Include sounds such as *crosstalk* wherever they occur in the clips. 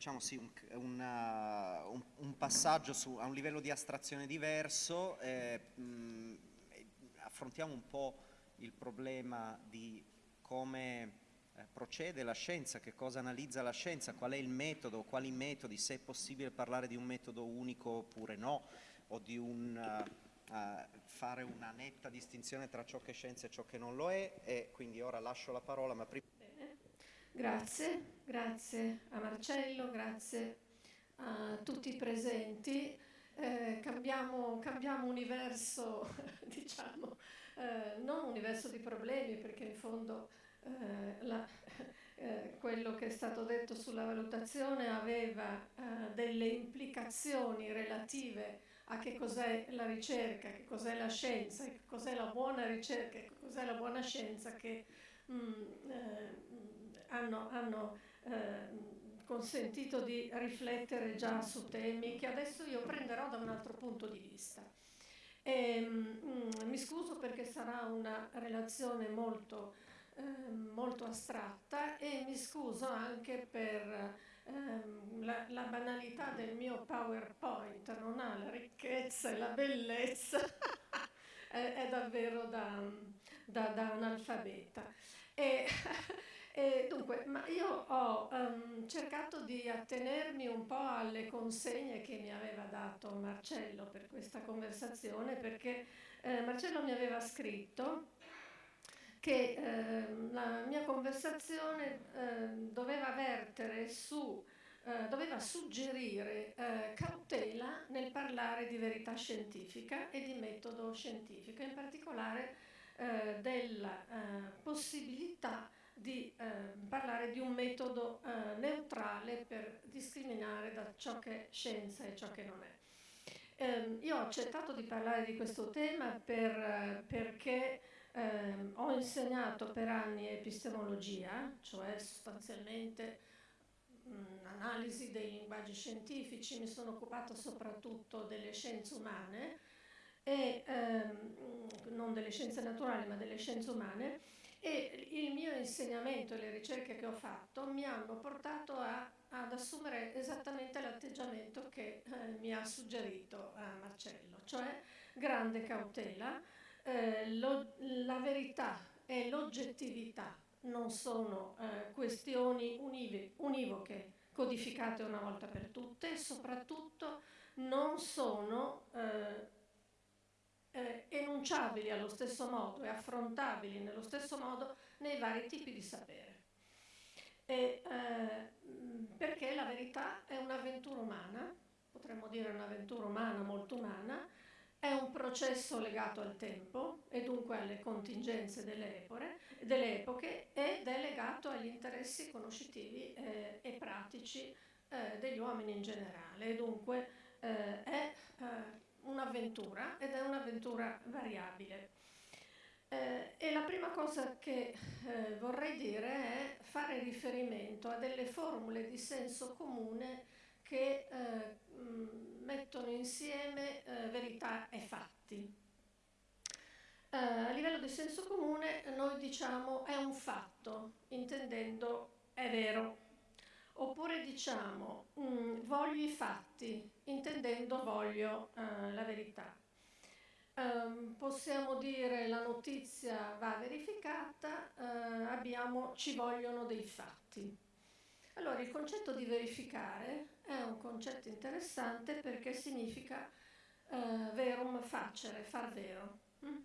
facciamo sì, un, una, un, un, passaggio su, a un livello di astrazione diverso, eh, mh, affrontiamo un po' il problema di come eh, procede la scienza, che cosa analizza la scienza, qual è il metodo, quali metodi, se è possibile parlare di un metodo unico oppure no, o di un, uh, uh, fare una netta distinzione tra ciò che è scienza e ciò che non lo è, e quindi ora lascio la parola, ma prima... Grazie, grazie a Marcello, grazie a tutti i presenti. Eh, cambiamo, cambiamo, universo, *laughs* diciamo, eh, non universo di problemi, perché in fondo eh, la, eh, quello che è stato detto sulla valutazione aveva eh, delle implicazioni relative a che cos'è la ricerca, che cos'è la scienza, che cos'è la buona ricerca, che cos'è la buona scienza che mh, mm, eh, hanno, hanno consentito di riflettere già su temi che adesso io prenderò da un altro punto di vista. E, mh, mi scuso perché sarà una relazione molto Ehm, molto astratta e mi scuso anche per ehm, la, la, banalità del mio PowerPoint, non ha la ricchezza e la bellezza, *laughs* è, è, davvero da, da, da analfabeta. E, *laughs* e dunque, io ho um, cercato di attenermi un po' alle consegne che mi aveva dato Marcello per questa conversazione, perché eh, Marcello mi aveva scritto che eh, la mia conversazione eh, doveva vertere su, eh, doveva suggerire eh, cautela nel parlare di verità scientifica e di metodo scientifico, in particolare eh, della possibilità di parlare di un metodo neutrale per discriminare da ciò che è scienza e ciò che non è. Ehm, io ho accettato di parlare di questo tema per, perché eh, ho insegnato per anni epistemologia, cioè sostanzialmente analisi dei linguaggi scientifici, mi sono occupata soprattutto delle scienze umane, e, ehm, non delle scienze naturali ma delle scienze umane, il mio insegnamento e le ricerche che ho fatto mi hanno portato a, ad assumere esattamente l'atteggiamento che eh, mi ha suggerito eh, Marcello, cioè grande cautela, eh, lo, la verità e l'oggettività non sono eh, questioni unive, univoche codificate una volta per tutte e soprattutto non sono eh, eh, enunciabili allo stesso modo e affrontabili nello stesso modo nei vari tipi di sapere. E, eh, perché la verità è un'avventura umana, potremmo dire un'avventura umana molto umana, è un processo legato al tempo e dunque alle contingenze delle, epore, delle epoche ed è legato agli interessi conoscitivi eh, e pratici eh, degli uomini in generale. E dunque eh, è eh, un'avventura ed è un'avventura variabile. Eh, e la prima cosa che eh, vorrei dire è fare riferimento a delle formule di senso comune che eh, mettono insieme eh, verità e fatti. Eh, a livello di senso comune noi diciamo è un fatto, intendendo è vero, oppure diciamo mh, mm, voglio i fatti, intendendo voglio eh, la verità. Um, possiamo dire la notizia va verificata, uh, abbiamo, ci vogliono dei fatti. Allora, il concetto di verificare è un concetto interessante perché significa eh, verum facere, far vero. Mm?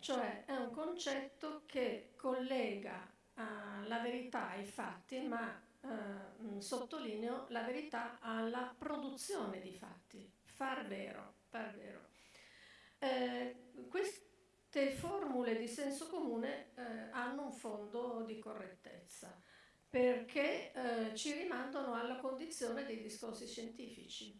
Cioè è un concetto che collega eh, la verità ai fatti, ma mm, sottolineo la verità alla produzione di fatti. Far vero, far vero. Eh, queste formule di senso comune eh, hanno un fondo di correttezza perché eh, ci rimandano alla condizione dei discorsi scientifici.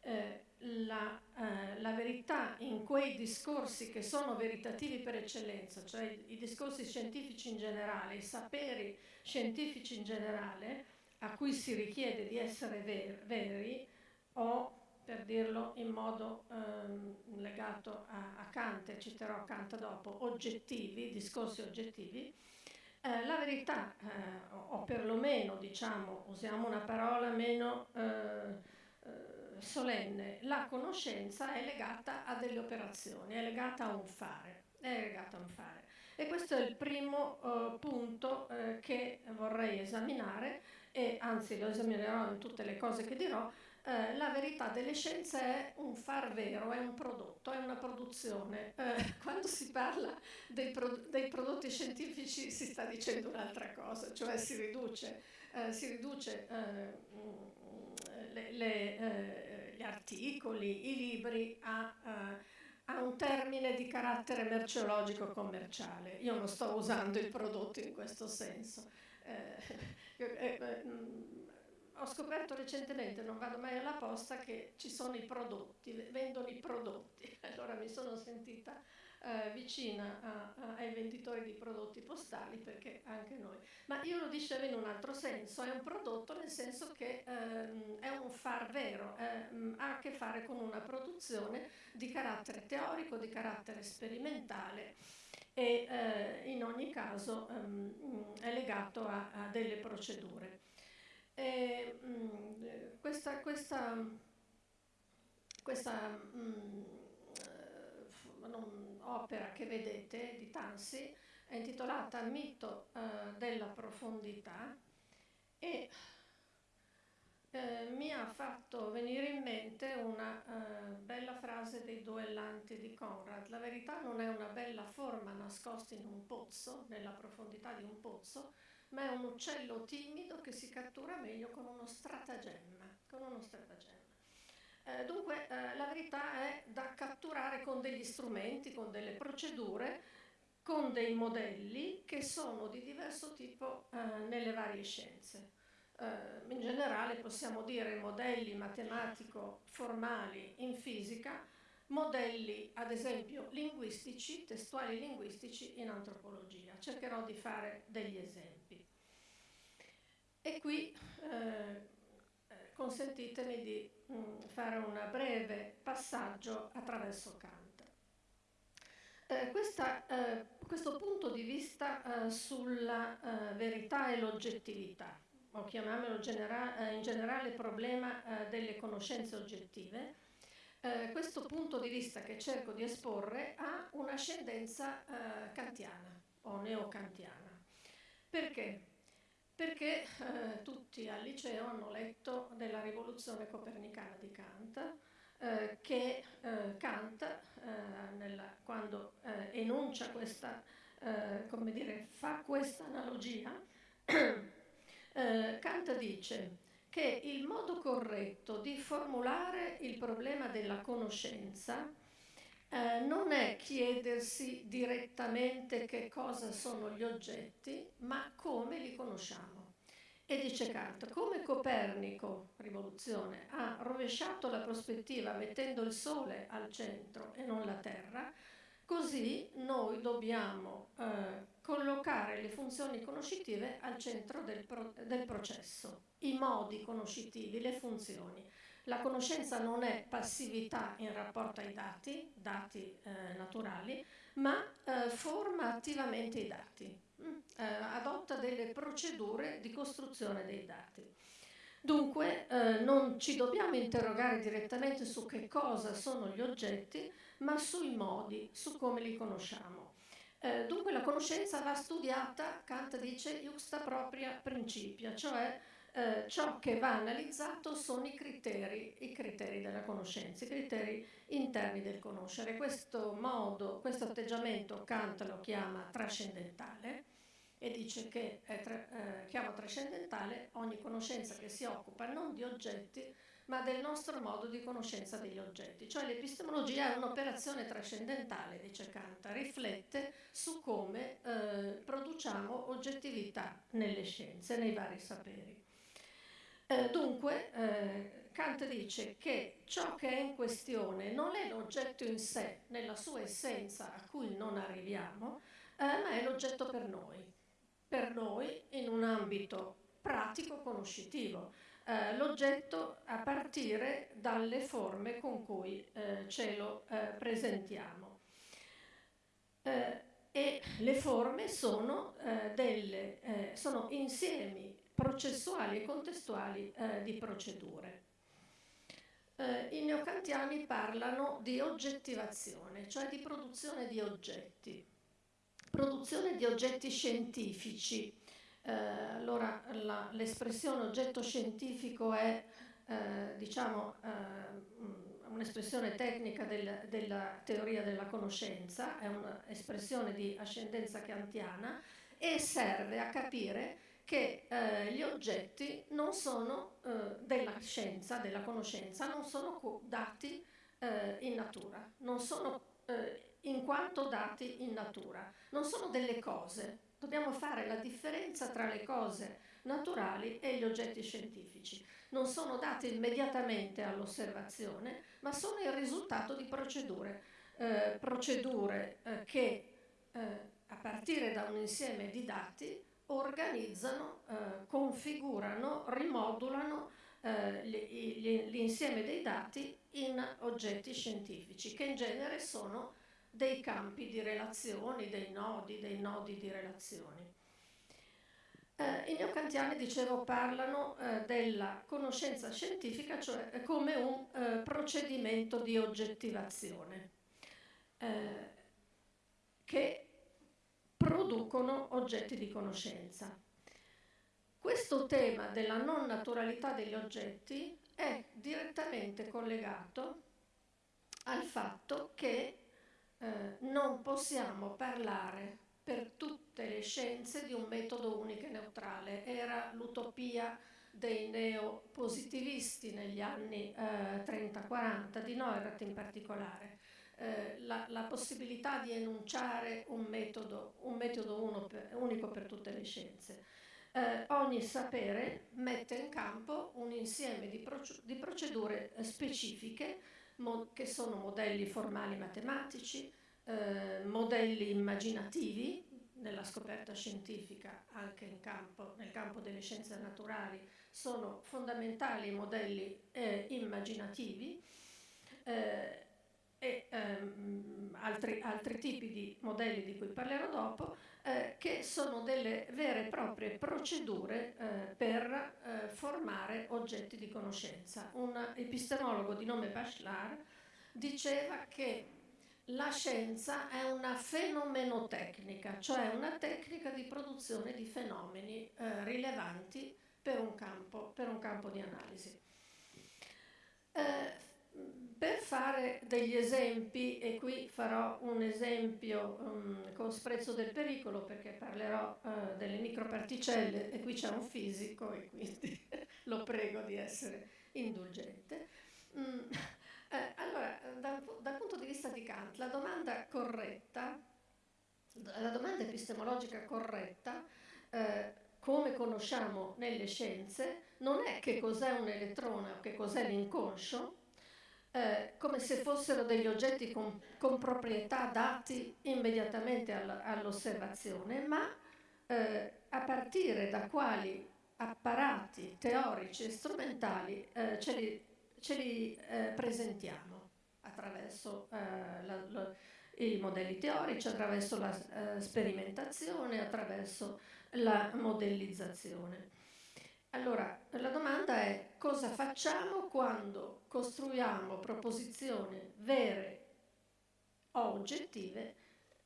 Eh, la, eh, la, verità in quei discorsi che sono veritativi per eccellenza, cioè i, i discorsi scientifici in generale, i saperi scientifici in generale, a cui si richiede di essere ver veri o per dirlo in modo ehm, legato a, a Kant, e citerò Kant dopo, oggettivi, discorsi oggettivi, eh, la verità, eh, o perlomeno diciamo, usiamo una parola meno solenne, la conoscenza è legata a delle operazioni, è legata a un fare. A un fare. E questo è il primo uh, punto uh, che vorrei esaminare e anzi lo esaminerò in tutte le cose che dirò. Uh, la verità delle scienze è un far vero, è un prodotto, è una produzione. *laughs* quando si parla dei, pro dei, prodotti scientifici si sta dicendo un'altra cosa, cioè si riduce, si riduce le, le, gli articoli, i libri a ha un termine di carattere merceologico commerciale. Io non sto usando il prodotto in questo senso. Eh, *laughs* eh, eh, ho scoperto recentemente, non vado mai alla posta, che ci sono i prodotti, vendono i prodotti. *laughs* Allora mi sono sentita eh, vicina a, a, ai venditori di prodotti postali perché anche noi. Ma io lo dicevo in un altro senso, è un prodotto nel senso che ehm, è un far vero, ehm, ha a che fare con una produzione di carattere teorico, di carattere sperimentale e eh, in ogni caso ehm, è legato a, a delle procedure. E, mh, mm, questa, questa, questa mh, mm, non, opera che vedete di Tansi è intitolata Mito eh, della profondità e eh, mi ha fatto venire in mente una eh, bella frase dei duellanti di Conrad. La verità non è una bella forma nascosta in un pozzo, nella profondità di un pozzo, ma è un uccello timido che si cattura meglio con uno stratagemma. Con uno stratagemma. Eh, dunque eh, la verità è da catturare con degli strumenti, con delle procedure, con dei modelli che sono di diverso tipo eh, nelle varie scienze. Eh, in generale possiamo dire modelli matematico-formali in fisica, modelli ad esempio linguistici, testuali linguistici in antropologia. Cercherò di fare degli esempi. E qui eh, consentitemi di mh, mm, fare un breve passaggio attraverso Kant. Eh, questa, eh, questo punto di vista eh, sulla eh, verità e l'oggettività, o chiamiamolo genera eh, in generale problema eh, delle conoscenze oggettive, questo punto di vista che cerco di esporre ha un'ascendenza kantiana o neocantiana. Perché? perché eh, tutti al liceo hanno letto della rivoluzione copernicana di Kant, eh, che eh, Kant, eh, nella, quando eh, enuncia questa, eh, come dire, fa questa analogia, *coughs* Kant dice che il modo corretto di formulare il problema della conoscenza eh, non è chiedersi direttamente che cosa sono gli oggetti, ma come li conosciamo. E dice Kant, come Copernico, rivoluzione, ha rovesciato la prospettiva mettendo il Sole al centro e non la Terra, così noi dobbiamo eh, collocare le funzioni conoscitive al centro del, pro del processo, i modi conoscitivi, le funzioni. La conoscenza non è passività in rapporto ai dati, dati eh, naturali, ma eh, forma attivamente i dati, mm, eh, adotta delle procedure di costruzione dei dati. Dunque eh, non ci dobbiamo interrogare direttamente su che cosa sono gli oggetti, ma sui modi, su come li conosciamo. Eh, dunque la conoscenza va studiata, Kant dice, justa propria principia, cioè eh, ciò che va analizzato sono i criteri, i criteri della conoscenza, i criteri interni del conoscere. Questo modo, questo atteggiamento Kant lo chiama trascendentale e dice che è tra, eh, chiama trascendentale ogni conoscenza che si occupa non di oggetti ma del nostro modo di conoscenza degli oggetti. Cioè l'epistemologia è un'operazione trascendentale, dice Kant, riflette su come eh, produciamo oggettività nelle scienze, nei vari saperi. Eh, dunque, eh, Kant dice che ciò che è in questione non è l'oggetto in sé, nella sua essenza a cui non arriviamo, eh, ma è l'oggetto per noi, per noi in un ambito pratico conoscitivo, eh, l'oggetto a partire dalle forme con cui eh, ce lo eh, presentiamo. e le forme sono, delle, sono insiemi processuali e contestuali eh, di procedure. eh, i neocantiani parlano di oggettivazione, cioè di produzione di oggetti, produzione di oggetti scientifici. Eh, allora l'espressione oggetto scientifico è eh, diciamo, eh, un'espressione tecnica del, della teoria della conoscenza, è un'espressione di ascendenza kantiana e serve a capire che eh, gli oggetti sono eh, della scienza, della conoscenza, non sono dati eh, in natura, non sono eh, in quanto dati in natura, non sono delle cose. Dobbiamo fare la differenza tra le cose naturali e gli oggetti scientifici. Non sono dati immediatamente all'osservazione, ma sono il risultato di procedure, eh, procedure eh, che a partire da un insieme di dati organizzano, eh, configurano, rimodulano eh, l'insieme dei dati in oggetti scientifici, che in genere sono dei campi di relazioni, dei nodi, dei nodi di relazioni. Eh, I neocantiani, dicevo, parlano eh, della conoscenza scientifica cioè eh, come un eh, procedimento di oggettivazione eh, che producono oggetti di conoscenza. Questo tema della non naturalità degli oggetti è direttamente collegato al fatto che eh, non possiamo parlare per tutte le scienze di un metodo unico e neutrale. Era l'utopia dei neopositivisti negli anni eh, 30-40, di Neurath in particolare. Eh, la, la, possibilità di enunciare un metodo, un metodo per, unico per tutte le scienze. Eh, ogni sapere mette in campo un insieme di, proc- di procedure specifiche mo- che sono modelli formali matematici, eh, modelli immaginativi nella scoperta scientifica, anche campo, nel campo delle scienze naturali, sono fondamentali i modelli eh, immaginativi. Eh, e ehm, altri, altri, tipi di modelli di cui parlerò dopo, eh, che sono delle vere e proprie procedure eh, per eh, formare oggetti di conoscenza. Un epistemologo di nome Bachelard diceva che la scienza è una fenomenotecnica, cioè una tecnica di produzione di fenomeni eh, rilevanti per un campo, per un campo di analisi. Per fare degli esempi, e qui farò un esempio um, con sprezzo del pericolo perché parlerò uh, delle microparticelle e qui c'è un fisico e quindi *laughs* lo prego di essere indulgente. Mm, *laughs* eh, allora, dal, dal, punto di vista di Kant, la domanda corretta, la domanda epistemologica corretta, eh, come conosciamo nelle scienze, non è che cos'è un elettrone o che cos'è l'inconscio, eh, come se fossero degli oggetti con, con proprietà dati immediatamente all, all'osservazione, ma eh, a partire da quali apparati teorici e strumentali eh, ce li, ce li eh, presentiamo attraverso eh, la, la, i modelli teorici, attraverso la eh, sperimentazione, attraverso la modellizzazione. Allora, la domanda è cosa facciamo quando costruiamo proposizioni vere o oggettive,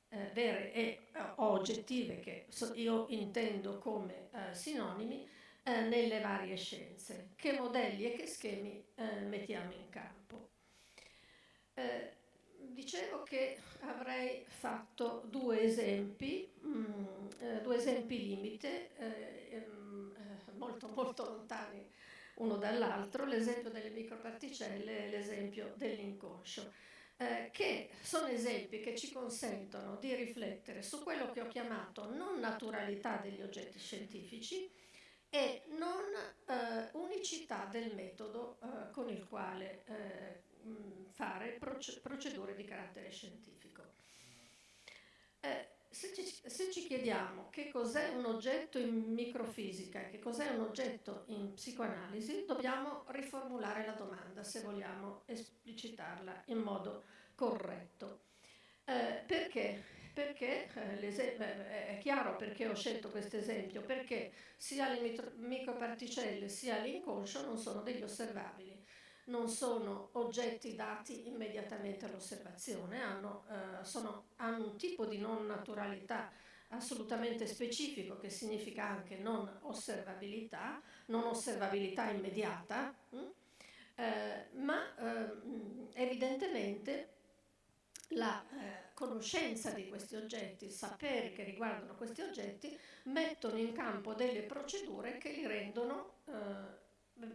eh, vere e o oggettive che io intendo come eh, sinonimi, eh, nelle varie scienze. Che modelli e che schemi eh, mettiamo in campo? Eh, dicevo che avrei fatto due esempi, mh, mm, eh, due esempi limite ehm, molto molto lontani uno dall'altro, l'esempio delle microparticelle e l'esempio dell'inconscio, eh, che sono esempi che ci consentono di riflettere su quello che ho chiamato non naturalità degli oggetti scientifici e non eh, unicità del metodo eh, con il quale eh, fare procedure di carattere scientifico. Eh, se ci, se ci, chiediamo che cos'è un oggetto in microfisica e che cos'è un oggetto in psicoanalisi, dobbiamo riformulare la domanda se vogliamo esplicitarla in modo corretto. Eh, perché? Perché eh, è chiaro perché ho scelto questo esempio, perché sia le microparticelle sia l'inconscio non sono degli osservabili. Non sono oggetti dati immediatamente all'osservazione, hanno, eh, hanno un tipo di non naturalità assolutamente specifico che significa anche non osservabilità, non osservabilità immediata, mh? Hm? eh, ma eh, evidentemente la eh, conoscenza di questi oggetti, il sapere che riguardano questi oggetti, mettono in campo delle procedure che li rendono eh,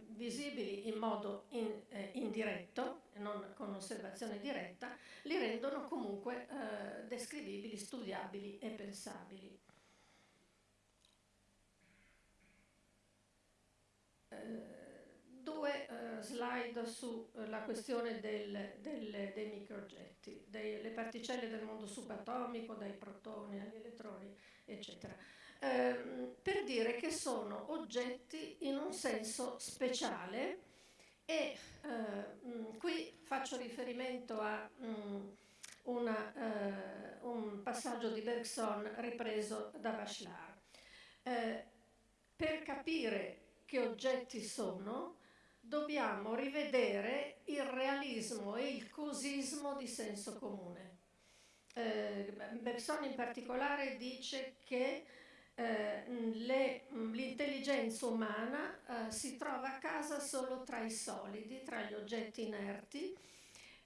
visibili in modo in, eh, indiretto, non con osservazione diretta, li rendono comunque eh, descrivibili, studiabili e pensabili. Eh, due uh, slide sulla questione del, del, dei microoggetti, delle particelle del mondo subatomico, dai protoni agli elettroni, eccetera. Eh, per dire che sono oggetti in un senso speciale e eh, qui faccio riferimento a mh, una, eh, un passaggio di Bergson ripreso da Bachelard. Eh, per capire che oggetti sono, dobbiamo rivedere il realismo e il cosismo di senso comune. Eh, Bergson in particolare dice che eh, l'intelligenza umana eh, si trova a casa solo tra i solidi, tra gli oggetti inerti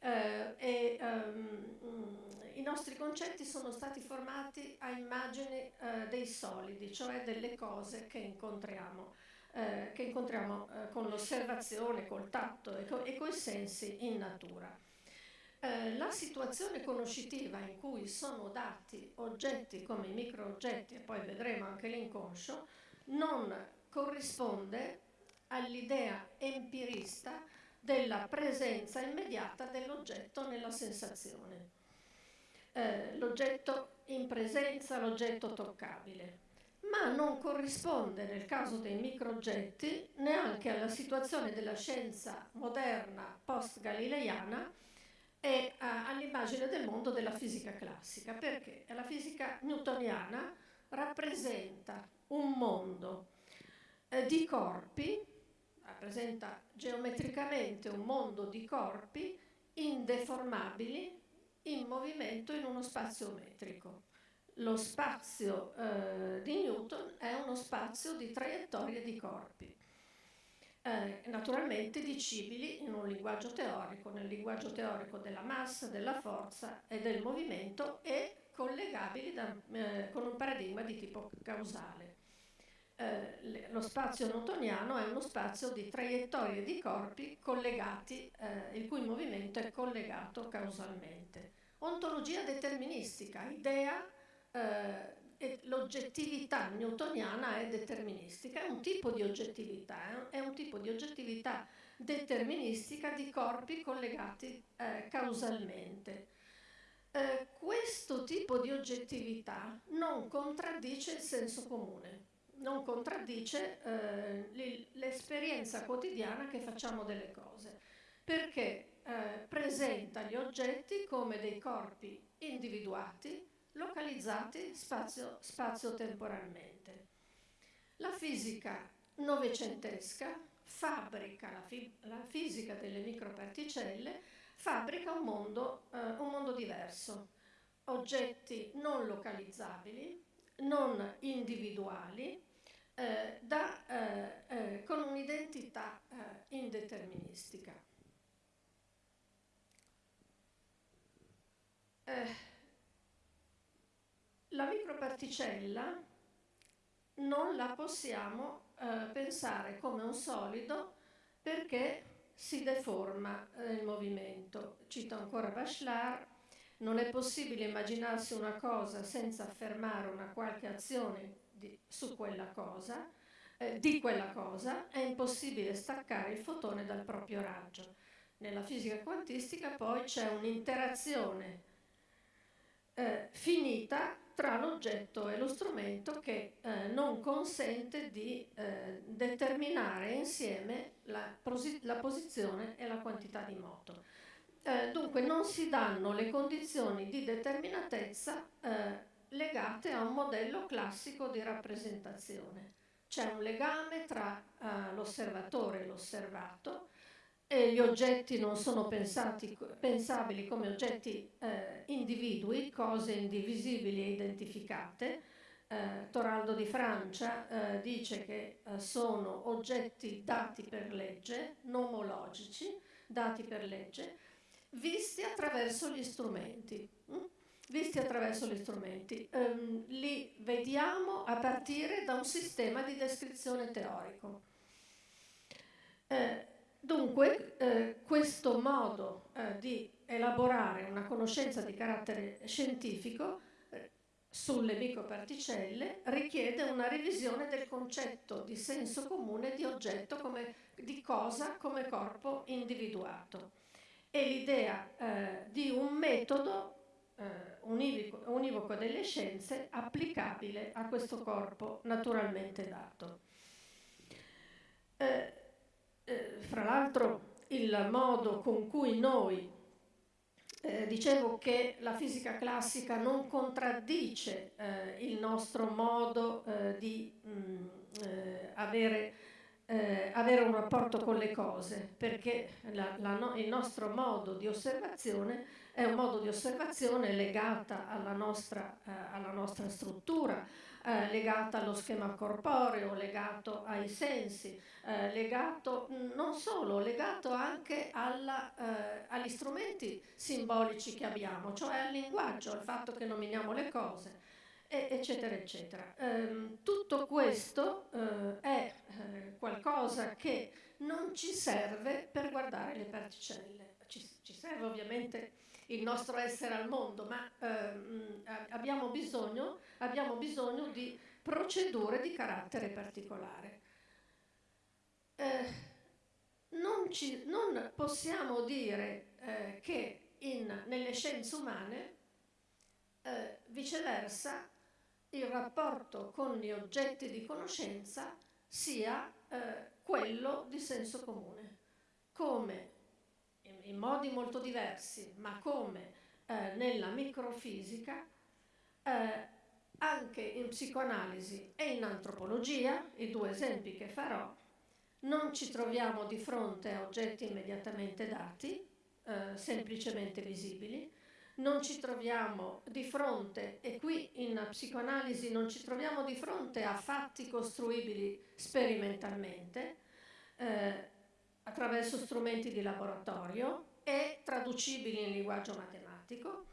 eh, e um, i nostri concetti sono stati formati a immagini eh, dei solidi, cioè delle cose che incontriamo eh, che incontriamo eh, con l'osservazione, col tatto e, co- e coi sensi in natura. Eh, la situazione conoscitiva in cui sono dati oggetti come i microoggetti, e poi vedremo anche l'inconscio, non corrisponde all'idea empirista della presenza immediata dell'oggetto nella sensazione. Eh, l'oggetto in presenza, l'oggetto toccabile ma non corrisponde nel caso dei microoggetti neanche alla situazione della scienza moderna post-galileiana e all'immagine del mondo della fisica classica, perché la fisica newtoniana rappresenta un mondo eh, di corpi, rappresenta geometricamente un mondo di corpi indeformabili in movimento in uno spazio metrico. Lo spazio eh, di Newton è uno spazio di traiettorie di corpi, eh, naturalmente dicibili in un linguaggio teorico, nel linguaggio teorico della massa, della forza e del movimento e collegabili da, eh, con un paradigma di tipo causale. Eh, lo spazio newtoniano è uno spazio di traiettorie di corpi collegati, eh, il cui movimento è collegato causalmente. Ontologia deterministica, idea eh, l'oggettività newtoniana è deterministica, è un tipo di oggettività, è un tipo di oggettività deterministica di corpi collegati eh, causalmente. Eh, questo tipo di oggettività non contraddice il senso comune, non contraddice eh, l'esperienza quotidiana che facciamo delle cose, perché eh, presenta gli oggetti come dei corpi individuati, localizzati spazio, spazio-temporalmente. La fisica novecentesca fabbrica la, fi- la, fisica delle microparticelle, fabbrica un mondo, eh, un mondo diverso, oggetti non localizzabili, non individuali, eh, da, eh, eh con un'identità eh, indeterministica. Eh, la microparticella non la possiamo eh, pensare come un solido perché si deforma eh, il movimento. Cito ancora Bachelard, non è possibile immaginarsi una cosa senza affermare una qualche azione di, su quella cosa, eh, di quella cosa, è impossibile staccare il fotone dal proprio raggio. Nella fisica quantistica poi c'è un'interazione eh, finita tra l'oggetto e lo strumento che eh, non consente di eh, determinare insieme la, la, posizione e la quantità di moto. Eh, dunque non si danno le condizioni di determinatezza eh, legate a un modello classico di rappresentazione. C'è un legame tra eh, l'osservatore e l'osservato e gli oggetti non sono pensati, pensabili come oggetti eh, individui, cose indivisibili e identificate. Eh, Toraldo di Francia eh, dice che eh, sono oggetti dati per legge, nomologici, dati per legge, visti attraverso gli strumenti. Hm? Visti attraverso gli strumenti. Um, li vediamo a partire da un sistema di descrizione teorico. Eh, dunque, eh, questo modo eh, di elaborare una conoscenza di carattere scientifico eh, sulle microparticelle richiede una revisione del concetto di senso comune di oggetto come, di cosa come corpo individuato. e l'idea eh, di un metodo eh, univoco, univoco delle scienze applicabile a questo corpo naturalmente dato. Eh, eh, fra l'altro il modo con cui noi, eh, dicevo che la fisica classica non contraddice eh, il nostro modo eh, di mh, mm, avere eh, avere un rapporto con le cose, perché la, la no, il nostro modo di osservazione è un modo di osservazione legata alla nostra, eh, alla nostra struttura, eh, legata allo schema corporeo, legato ai sensi, eh, legato non solo, legato anche alla, eh, agli strumenti simbolici che abbiamo, cioè al linguaggio, al fatto che nominiamo le cose eccetera, eccetera. Um, tutto questo uh, è uh, qualcosa che non ci serve per guardare le particelle. Ci, ci serve ovviamente il nostro essere al mondo, ma uh, abbiamo, bisogno, abbiamo bisogno di procedure di carattere particolare. Eh, non, ci, non, possiamo dire eh, che in, nelle scienze umane, eh, viceversa, il rapporto con gli oggetti di conoscenza sia eh, quello di senso comune, come in, modi molto diversi, ma come eh, nella microfisica, eh, anche in psicoanalisi e in antropologia, i due esempi che farò, non ci troviamo di fronte a oggetti immediatamente dati, eh, semplicemente visibili, non ci troviamo di fronte, e qui in psicoanalisi non ci troviamo di fronte a fatti costruibili sperimentalmente, eh, attraverso strumenti di laboratorio e traducibili in linguaggio matematico.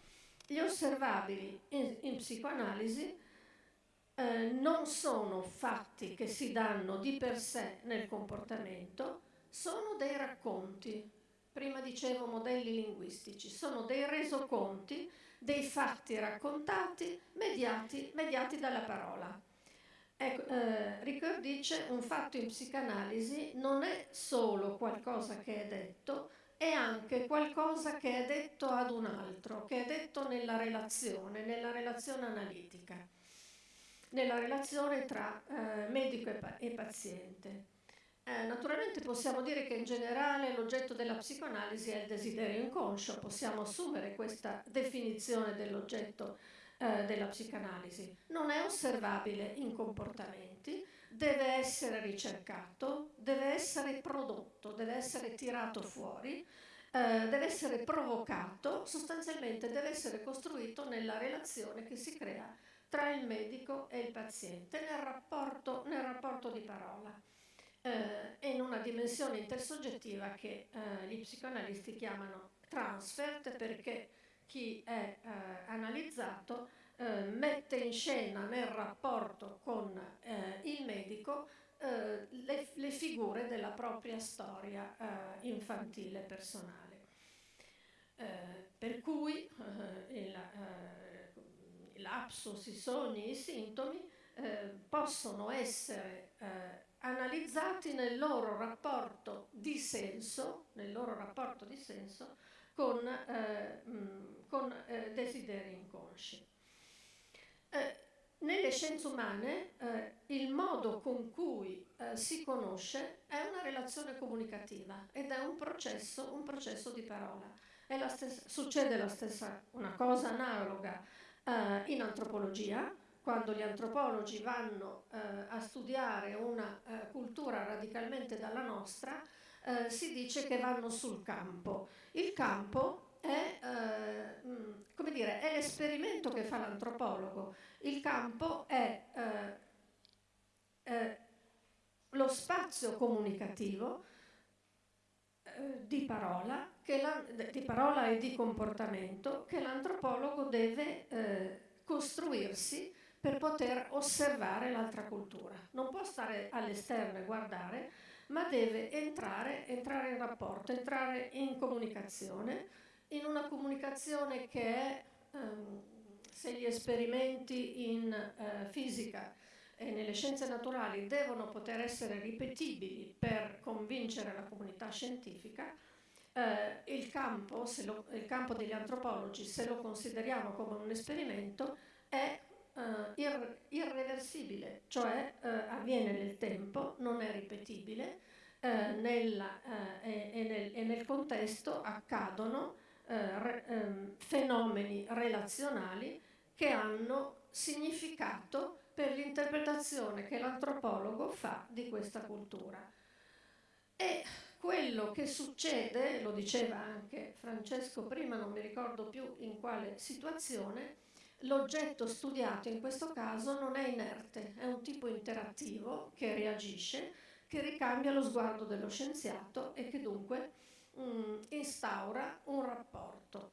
Gli osservabili in, in psicoanalisi eh, non sono fatti che si danno di per sé nel comportamento, sono dei racconti, prima dicevo modelli linguistici, sono dei resoconti dei fatti raccontati mediati, mediati dalla parola. Ecco, eh, Ricoeur dice un fatto in psicanalisi non è solo qualcosa che è detto, è anche qualcosa che è detto ad un altro, che è detto nella relazione, nella relazione analitica, nella relazione tra eh, medico e, pa e paziente. Eh, naturalmente possiamo dire che in generale l'oggetto della psicoanalisi è il desiderio inconscio, possiamo assumere questa definizione dell'oggetto eh, della psicanalisi. Non è osservabile in comportamenti, deve essere ricercato, deve essere prodotto, deve essere tirato fuori, eh, deve essere provocato, sostanzialmente deve essere costruito nella relazione che si crea tra il medico e il paziente, nel rapporto, nel rapporto di parola eh, e in una dimensione intersoggettiva che eh, gli psicoanalisti chiamano transfert perché chi è eh, analizzato eh, mette in scena nel rapporto con eh, il medico eh, le, le, figure della propria storia infantile personale. per cui il, l'apsus, i sogni, i sintomi possono essere analizzati nel loro rapporto di senso, nel loro rapporto di senso con, eh, mh, con eh, desideri inconsci. Eh, nelle scienze umane eh, il modo con cui eh, si conosce è una relazione comunicativa ed è un processo, un processo di parola. La stessa, succede la stessa, una cosa analoga eh, in antropologia, quando gli antropologi vanno eh, a studiare una eh, cultura radicalmente dalla nostra, eh, si dice che vanno sul campo. Il campo è, eh, mm, dire, è l'esperimento che fa l'antropologo. Il campo è eh, eh, lo spazio comunicativo eh, di parola, la, di parola, e di comportamento che l'antropologo deve eh, costruirsi per poter osservare l'altra cultura. Non può stare all'esterno e guardare, ma deve entrare, entrare in rapporto, entrare in comunicazione, in una comunicazione che è, ehm, se gli esperimenti in eh, fisica e nelle scienze naturali devono poter essere ripetibili per convincere la comunità scientifica, eh, il, campo, lo, il, campo, degli antropologi, se lo consideriamo come un esperimento, è eh, ir, irreversibile, cioè eh, avviene nel tempo, non è ripetibile, eh, nella, eh, e, e, nel, e, nel, contesto accadono eh, re, ehm, fenomeni relazionali che hanno significato per l'interpretazione che l'antropologo fa di questa cultura. E quello che succede, lo diceva anche Francesco prima, non mi ricordo più in quale situazione, l'oggetto studiato in questo caso non è inerte, è un tipo interattivo che reagisce, che ricambia lo sguardo dello scienziato e che dunque mh, mm, instaura un rapporto.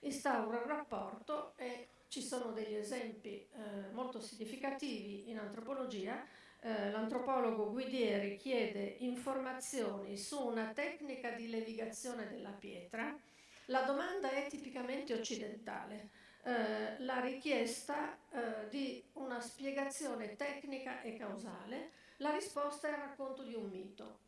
Instaura un rapporto e ci sono degli esempi eh, molto significativi in antropologia. Eh, l'antropologo Guidieri chiede informazioni su una tecnica di levigazione della pietra. La domanda è tipicamente occidentale. Eh, la richiesta eh, di una spiegazione tecnica e causale, la risposta è il racconto di un mito.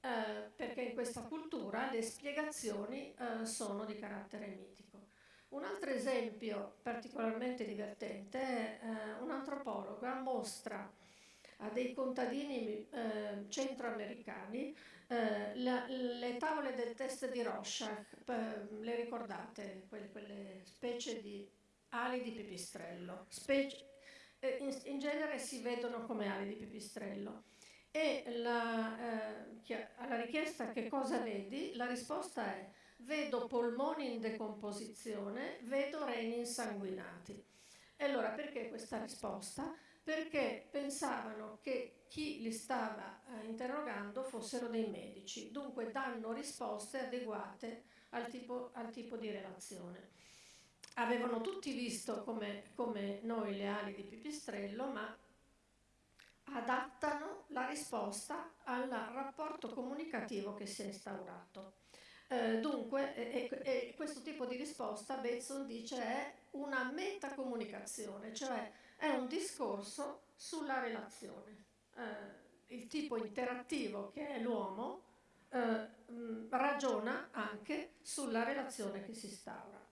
Eh, perché in questa cultura le spiegazioni eh, sono di carattere mitico. Un altro esempio particolarmente divertente è eh, un'antropologa mostra a dei contadini eh, centroamericani eh, la, le tavole del test di Rorschach, le ricordate? Quelle, quelle, specie di ali di pipistrello. Specie, eh, in, in, genere si vedono come ali di pipistrello. E la, eh, alla richiesta che cosa vedi, la risposta è vedo polmoni in decomposizione, vedo reni insanguinati. E allora perché questa risposta? Perché pensavano che chi li stava eh, interrogando fossero dei medici, dunque danno risposte adeguate al tipo, al tipo di relazione. Avevano tutti visto come, come noi le ali di pipistrello, ma adattano la risposta al rapporto comunicativo che si è instaurato. Eh, dunque, e, e, questo tipo di risposta Bateson dice è una metacomunicazione, cioè è un discorso sulla relazione. Eh, il tipo interattivo che è l'uomo eh, mh, ragiona anche sulla relazione che si instaura.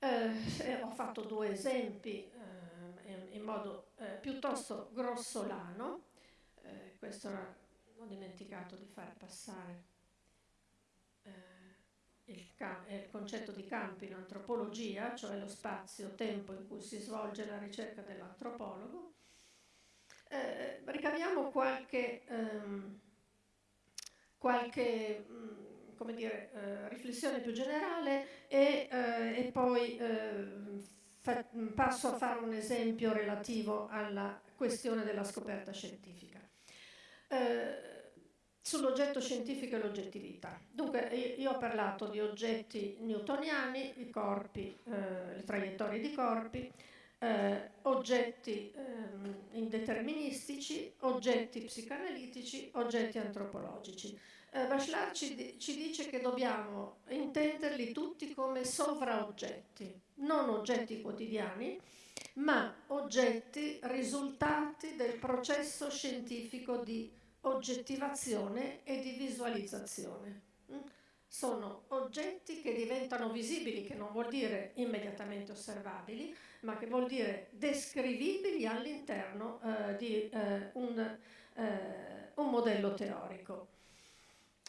Eh, ho fatto due esempi eh, in, modo eh, piuttosto grossolano, questo era, ho dimenticato di far passare il, il, concetto di campo in antropologia, cioè lo spazio-tempo in cui si svolge la ricerca dell'antropologo. Eh, ricaviamo qualche, ehm, qualche mh, mm, dire, eh, riflessione più generale e, eh, e poi eh, fa, passo a fare un esempio relativo alla questione della scoperta scientifica. Eh, sull'oggetto scientifico e l'oggettività. Dunque io ho parlato di oggetti newtoniani, i corpi, eh, le traiettorie di corpi, eh, oggetti eh, indeterministici, oggetti psicanalitici, oggetti antropologici. Eh, Bachelard ci, ci, dice che dobbiamo intenderli tutti come sovraoggetti, non oggetti quotidiani, ma oggetti risultati del processo scientifico di oggettivazione e di visualizzazione. Sono oggetti che diventano visibili, che non vuol dire immediatamente osservabili, ma che vuol dire descrivibili all'interno eh, di eh, un, eh, un, modello teorico.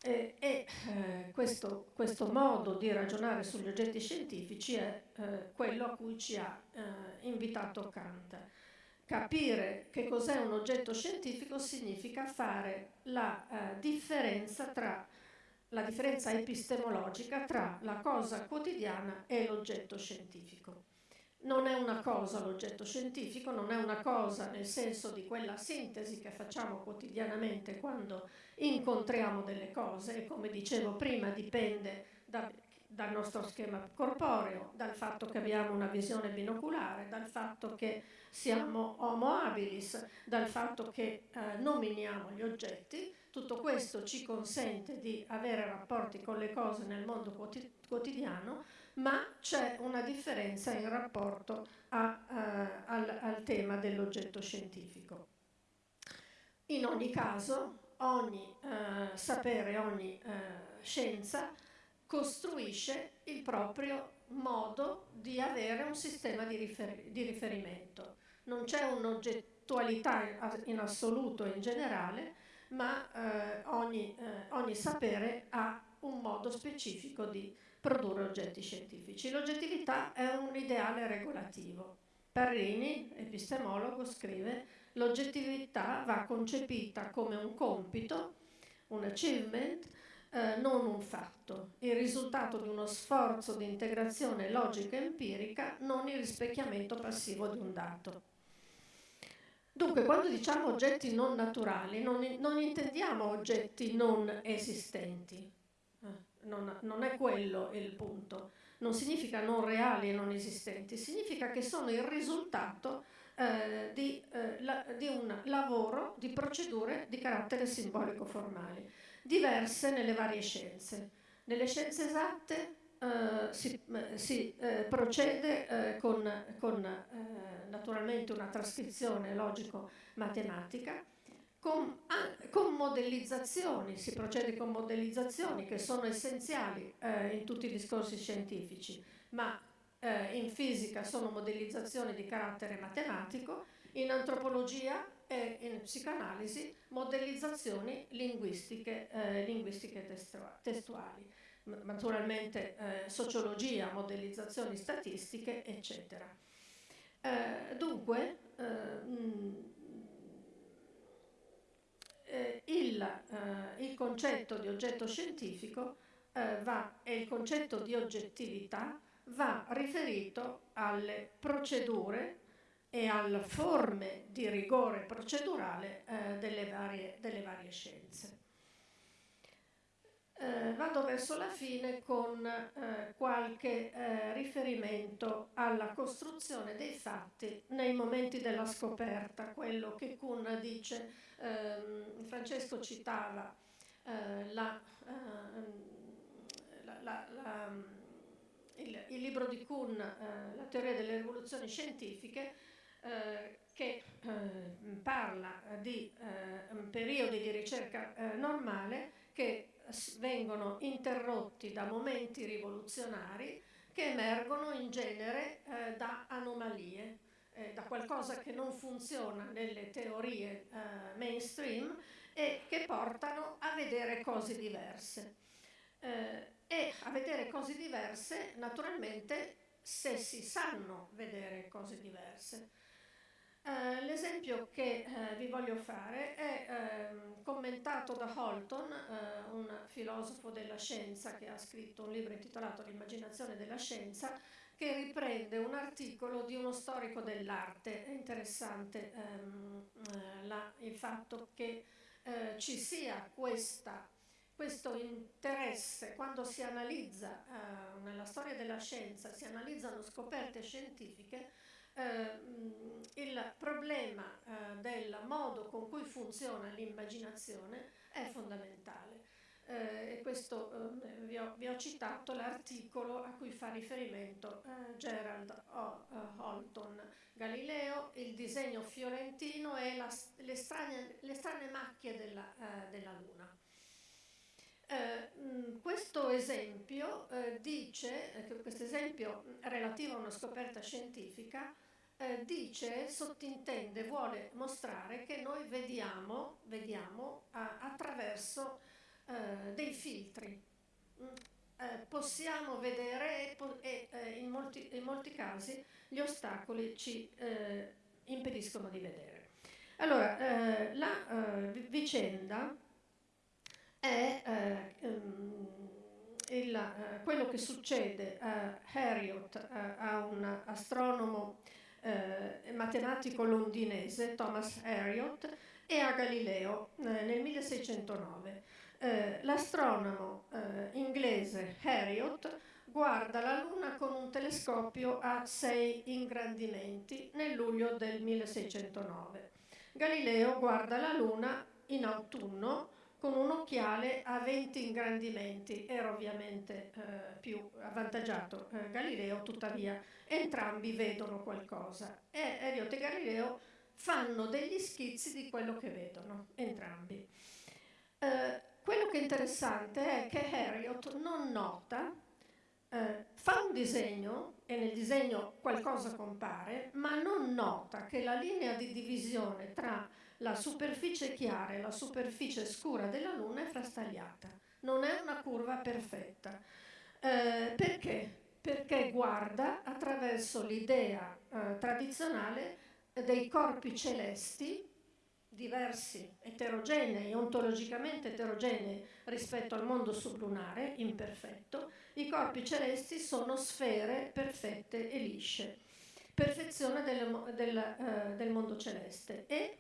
E, e eh, questo, questo, modo di ragionare sugli oggetti scientifici è eh, quello a cui ci ha eh, invitato Kant. capire che cos'è un oggetto scientifico significa fare la differenza tra la differenza epistemologica tra la cosa quotidiana e l'oggetto scientifico. Non è una cosa l'oggetto scientifico, non è una cosa nel senso di quella sintesi che facciamo quotidianamente quando incontriamo delle cose e come dicevo prima dipende da, dal nostro schema corporeo, dal fatto che abbiamo una visione binoculare, dal fatto che siamo homo habilis, dal fatto che eh, nominiamo gli oggetti. Tutto questo ci consente di avere rapporti con le cose nel mondo quotidiano, ma c'è una differenza in rapporto a, uh, al, al tema dell'oggetto scientifico. In ogni caso, ogni uh, sapere, ogni uh, scienza costruisce il proprio modo di avere un sistema di, rifer di riferimento. Non c'è un'oggettualità in assoluto in generale, ma eh, ogni, eh, ogni sapere ha un modo specifico di produrre oggetti scientifici. L'oggettività è un ideale regolativo. Parrini, epistemologo, scrive l'oggettività va concepita come un compito, un achievement, eh, non un fatto, il risultato di uno sforzo di integrazione logica empirica, non il rispecchiamento passivo di un dato. Dunque, quando diciamo oggetti non naturali, non, non intendiamo oggetti non esistenti. Eh, non, non, è quello il punto. Non significa non reali e non esistenti, significa che sono il risultato eh, di, eh, la, di un lavoro di procedure di carattere simbolico-formali diverse nelle varie scienze. Nelle scienze esatte eh, si, eh, si eh, procede eh, con, con eh, naturalmente una trascrizione logico-matematica, con, con, modellizzazioni, si procede con modellizzazioni che sono essenziali eh, in tutti i discorsi scientifici, ma in fisica sono modellizzazioni di carattere matematico, in antropologia e in psicanalisi modellizzazioni linguistiche, eh, linguistiche testuali, naturalmente eh, sociologia, modellizzazioni statistiche, eccetera. Eh, dunque, mh, mm, eh, il, eh, il, concetto di oggetto scientifico eh, va, e il concetto di oggettività va riferito alle procedure e alle forme di rigore procedurale eh, delle, varie, delle, varie, scienze. Eh, vado verso la fine con eh, qualche eh, riferimento alla costruzione dei fatti nei momenti della scoperta, quello che Kuhn dice, ehm, Francesco citava eh, la, ehm, la, la, il, il, libro di Kuhn, eh, La teoria delle rivoluzioni scientifiche, eh, che eh, parla di eh, periodi di ricerca eh, normale che vengono interrotti da momenti rivoluzionari che emergono in genere eh, da anomalie, da qualcosa che non funziona nelle teorie mainstream e che portano a vedere cose diverse. e a vedere cose diverse, naturalmente, se si sanno vedere cose diverse. Uh, l'esempio che uh, vi voglio fare è uh, commentato da Holton, eh, un filosofo della scienza che ha scritto un libro intitolato L'immaginazione della scienza, che riprende un articolo di uno storico dell'arte. È interessante um, la, il fatto che ci sia questa, questo interesse quando si analizza nella storia della scienza, si analizzano scoperte scientifiche, eh, il problema eh, del modo con cui funziona l'immaginazione è fondamentale. Eh, e questo eh, vi ho, vi, ho, citato l'articolo a cui fa riferimento eh, Gerald o, uh, Holton, Galileo, il disegno fiorentino e la, le, strane, le, strane, macchie della, uh, della Luna. Eh, mh, questo esempio eh, dice, questo esempio relativo a una scoperta scientifica, eh, dice, sottintende, vuole mostrare che noi vediamo, vediamo a, attraverso eh, dei filtri. Mm, eh, possiamo vedere e, e eh, in, molti, in, molti, casi gli ostacoli ci eh, impediscono di vedere. Allora, la vicenda è eh, ehm, il, quello che succede a Harriot, a un astronomo matematico londinese, Thomas Harriot, e a Galileo eh, nel 1609. Eh, l'astronomo eh, inglese Harriot guarda la Luna con un telescopio a sei ingrandimenti nel luglio del 1609. Galileo guarda la Luna in autunno con un occhiale a 20 ingrandimenti. Era ovviamente eh, più avvantaggiato eh, Galileo, tuttavia entrambi vedono qualcosa. E Eliot e Galileo fanno degli schizzi di quello che vedono, entrambi. Eh, quello che è interessante è che Harriot non nota, eh, fa un disegno e nel disegno qualcosa compare, ma non nota che la linea di divisione tra la superficie chiara e la superficie scura della Luna è frastagliata. Non è una curva perfetta. Eh, perché? Perché guarda attraverso l'idea eh, tradizionale dei corpi celesti diversi, eterogenei, ontologicamente eterogenei rispetto al mondo sublunare, imperfetto, i corpi celesti sono sfere perfette e lisce, perfezione del, del, uh, del mondo celeste. E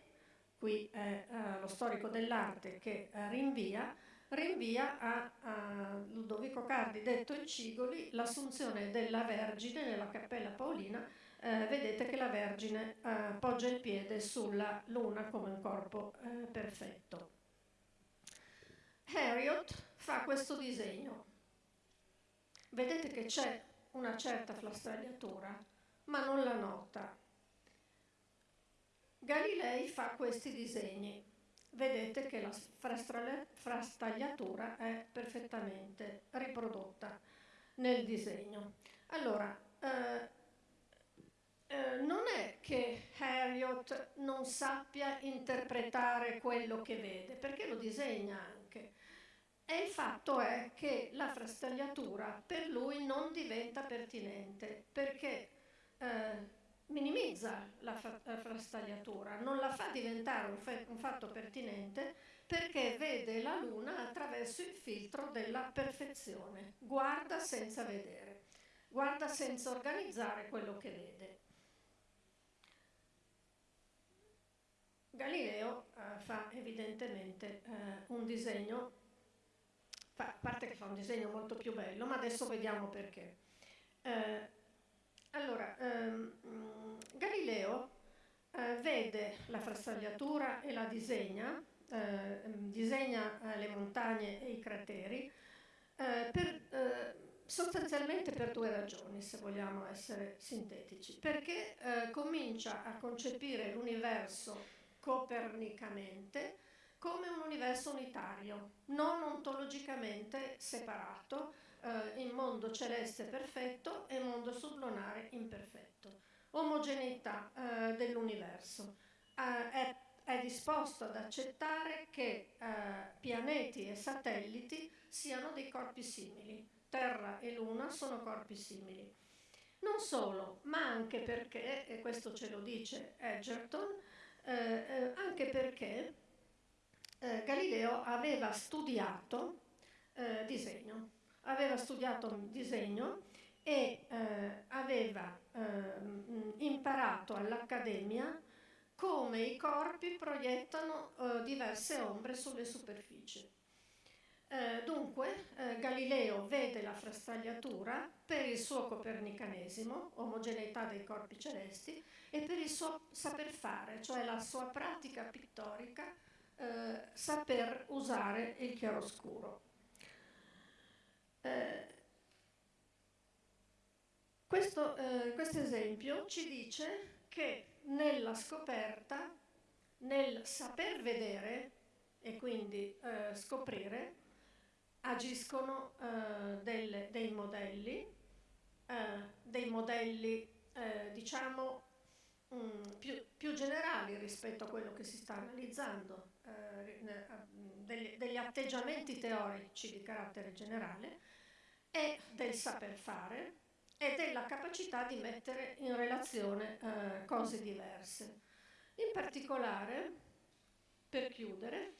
qui è uh, lo storico dell'arte che uh, rinvia, rinvia a, a, Ludovico Cardi, detto il Cigoli, l'assunzione della Vergine nella Cappella Paolina eh, vedete che la Vergine eh, poggia il piede sulla luna come un corpo eh, perfetto. Harriot fa questo disegno. Vedete che c'è una certa flastagliatura, ma non la nota. Galilei fa questi disegni. Vedete che la frastagliatura è perfettamente riprodotta nel disegno. Allora, eh, eh, non è che Harriot non sappia interpretare quello che vede, perché lo disegna anche. E il fatto è che la frastagliatura per lui non diventa pertinente, perché eh, minimizza la, frastagliatura, non la fa diventare un, un fatto pertinente perché vede la luna attraverso il filtro della perfezione, guarda senza vedere, guarda senza organizzare quello che vede. Galileo eh, fa evidentemente eh, un disegno, a parte che fa un disegno molto più bello, ma adesso vediamo perché. Eh, allora, ehm, Galileo eh, vede la frastagliatura e la disegna, eh, disegna eh, le montagne e i crateri, per, sostanzialmente per due ragioni, se vogliamo essere sintetici. Perché comincia a concepire l'universo copernicamente come un universo unitario, non ontologicamente separato eh, in mondo celeste perfetto e mondo sublunare imperfetto. Omogeneità eh, dell'universo. Eh, è, è, disposto ad accettare che eh, pianeti e satelliti siano dei corpi simili. Terra e Luna sono corpi simili. Non solo, ma anche perché, e questo ce lo dice Edgerton, eh, eh, anche perché eh, Galileo aveva studiato eh, disegno, aveva studiato disegno e eh, aveva ehm, imparato all'Accademia come i corpi proiettano eh, diverse ombre sulle superfici. Eh, dunque, eh, Galileo vede la frastagliatura per il suo copernicanesimo, omogeneità dei corpi celesti, e per il suo saper fare, cioè la sua pratica pittorica, eh, saper usare il chiaroscuro. Eh, questo eh, esempio ci dice che nella scoperta, nel saper vedere e quindi eh, scoprire, agiscono eh, del, dei modelli, eh, dei modelli diciamo mh, mm, più, più, generali rispetto a quello che si sta analizzando, degli, degli atteggiamenti teorici di carattere generale e del saper fare e della capacità di mettere in relazione eh, cose diverse. In particolare, per chiudere,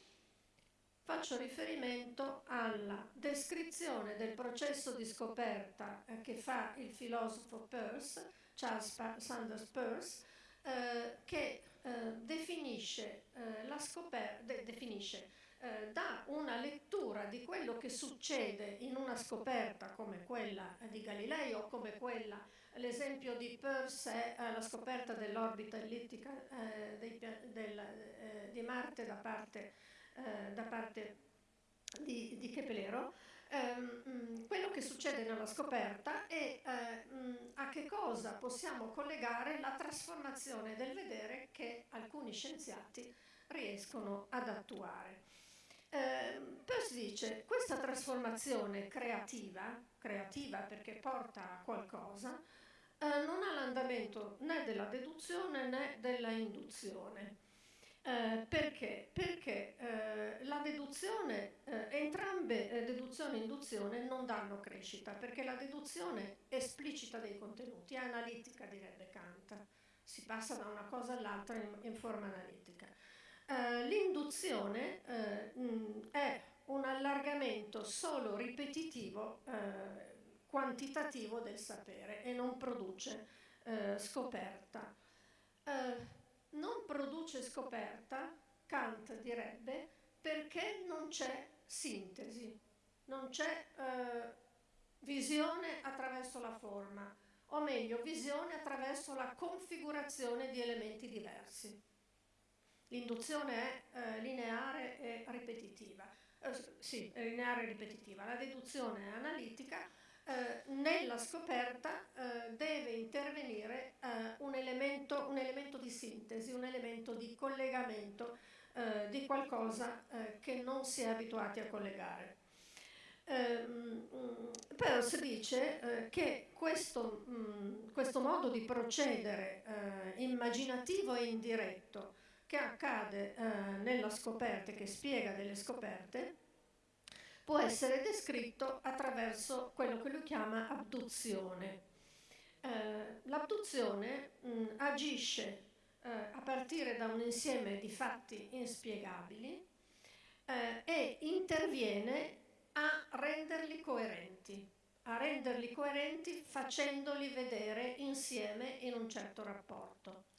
faccio riferimento alla descrizione del processo di scoperta eh, che fa il filosofo Peirce, Charles Sanders Peirce, eh, che eh, definisce eh, la scoperta, de definisce eh, dà una lettura di quello che succede in una scoperta come quella di Galileo, come quella, l'esempio di Peirce è la scoperta dell'orbita ellittica eh, dei, del, eh, di Marte da parte, eh, da parte di, di Keplero, ehm, quello che succede nella scoperta e eh, a che cosa possiamo collegare la trasformazione del vedere che alcuni scienziati riescono ad attuare. Eh, Peirce dice questa trasformazione creativa, creativa perché porta a qualcosa, eh, non ha l'andamento né della deduzione né della induzione. Eh, perché? Perché eh, la deduzione, eh, entrambe eh, deduzione e induzione non danno crescita, perché la deduzione esplicita dei contenuti, è analitica direbbe Kant, si passa da una cosa all'altra in, in forma analitica. Eh, l'induzione eh, mh, è un allargamento solo ripetitivo, eh, quantitativo del sapere e non produce eh, scoperta. Eh, non produce scoperta, Kant direbbe, perché non c'è sintesi, non c'è visione attraverso la forma, o meglio, visione attraverso la configurazione di elementi diversi. L'induzione è eh, lineare e ripetitiva. Eh, sì, è lineare e ripetitiva. La deduzione è analitica. Eh, nella scoperta eh, deve intervenire eh, un elemento, un, elemento, di sintesi, un elemento di collegamento eh, di qualcosa che non si è abituati a collegare. Ehm, Peirce dice che questo, mh, mm, questo, modo di procedere immaginativo e indiretto che accade eh, nella scoperta, che spiega delle scoperte, può essere descritto attraverso quello che lui chiama abduzione. Eh, l'abduzione mh, agisce eh, a partire da un insieme di fatti inspiegabili eh, e interviene a renderli coerenti, a renderli coerenti facendoli vedere insieme in un certo rapporto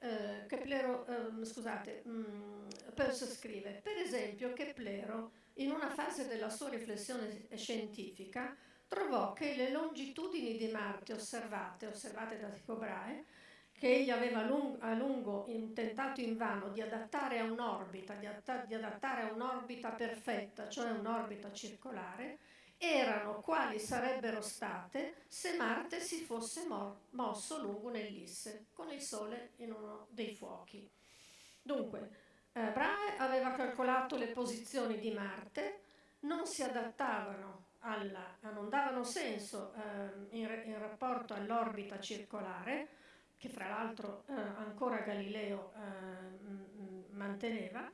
eh, Keplero, eh, scusate, mh, mm, Peirce scrive, per esempio Keplero in una fase della sua riflessione scientifica trovò che le longitudini di Marte osservate, osservate da Tycho Brahe, che egli aveva a lungo intentato invano di adattare a un'orbita, di adattare a un'orbita perfetta, cioè un'orbita circolare, erano quali sarebbero state se Marte si fosse mo mosso lungo un'ellisse, con il Sole in uno dei fuochi. Dunque, eh, Brahe aveva calcolato le posizioni di Marte, non si adattavano alla, non davano senso eh, in, in, rapporto all'orbita circolare, che fra l'altro eh, ancora Galileo eh, manteneva,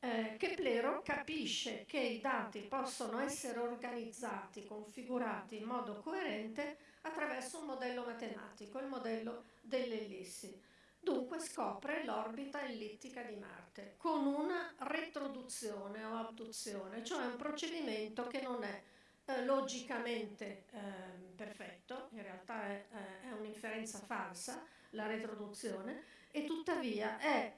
eh, Keplero capisce che i dati possono essere organizzati, configurati in modo coerente attraverso un modello matematico, il modello delle ellissi. Dunque scopre l'orbita ellittica di Marte con una retroduzione o abduzione, cioè un procedimento che non è eh, logicamente eh, perfetto, in realtà è, eh, è un'inferenza falsa, la retroduzione, e tuttavia è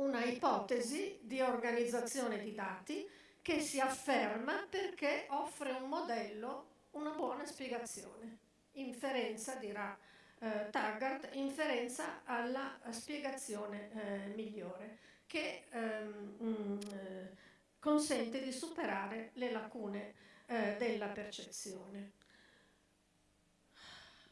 una ipotesi di organizzazione di dati che si afferma perché offre un modello, una buona spiegazione. Inferenza, dirà eh, Taggart, inferenza alla spiegazione eh, migliore che ehm, mm, eh, consente di superare le lacune eh, della percezione.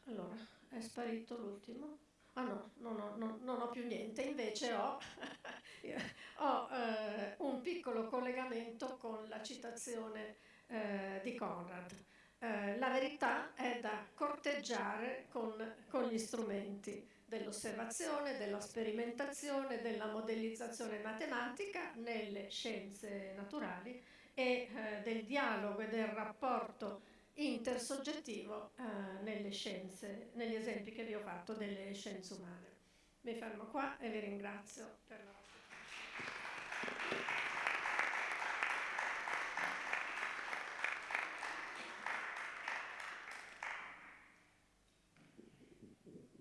Allora, è sparito l'ultimo? Ah no, no, no, no, non ho più niente, invece ho, *laughs* ho eh, un piccolo collegamento con la citazione eh, di Conrad. Eh, la verità è da corteggiare con, con gli strumenti dell'osservazione, della sperimentazione, della modellizzazione matematica nelle scienze naturali e eh, del dialogo e del rapporto intersoggettivo eh, nelle scienze, negli esempi che vi ho fatto delle scienze umane. Mi fermo qua e vi ringrazio per la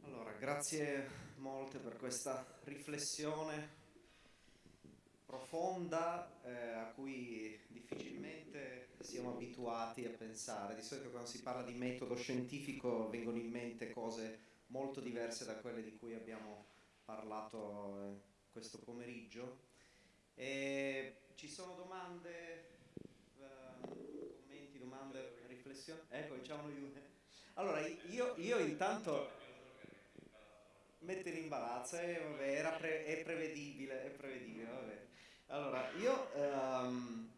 Allora, grazie molte per questa riflessione profonda eh, a cui difficilmente siamo abituati a pensare. Di solito quando si parla di metodo scientifico vengono in mente cose molto diverse da quelle di cui abbiamo parlato eh, questo pomeriggio. E ci sono domande, uh, commenti, domande, riflessioni? Ecco, diciamo io. Allora, io, io intanto mettere in imbarazzo, eh, vabbè, pre è prevedibile, è prevedibile, vabbè. Allora, io, um,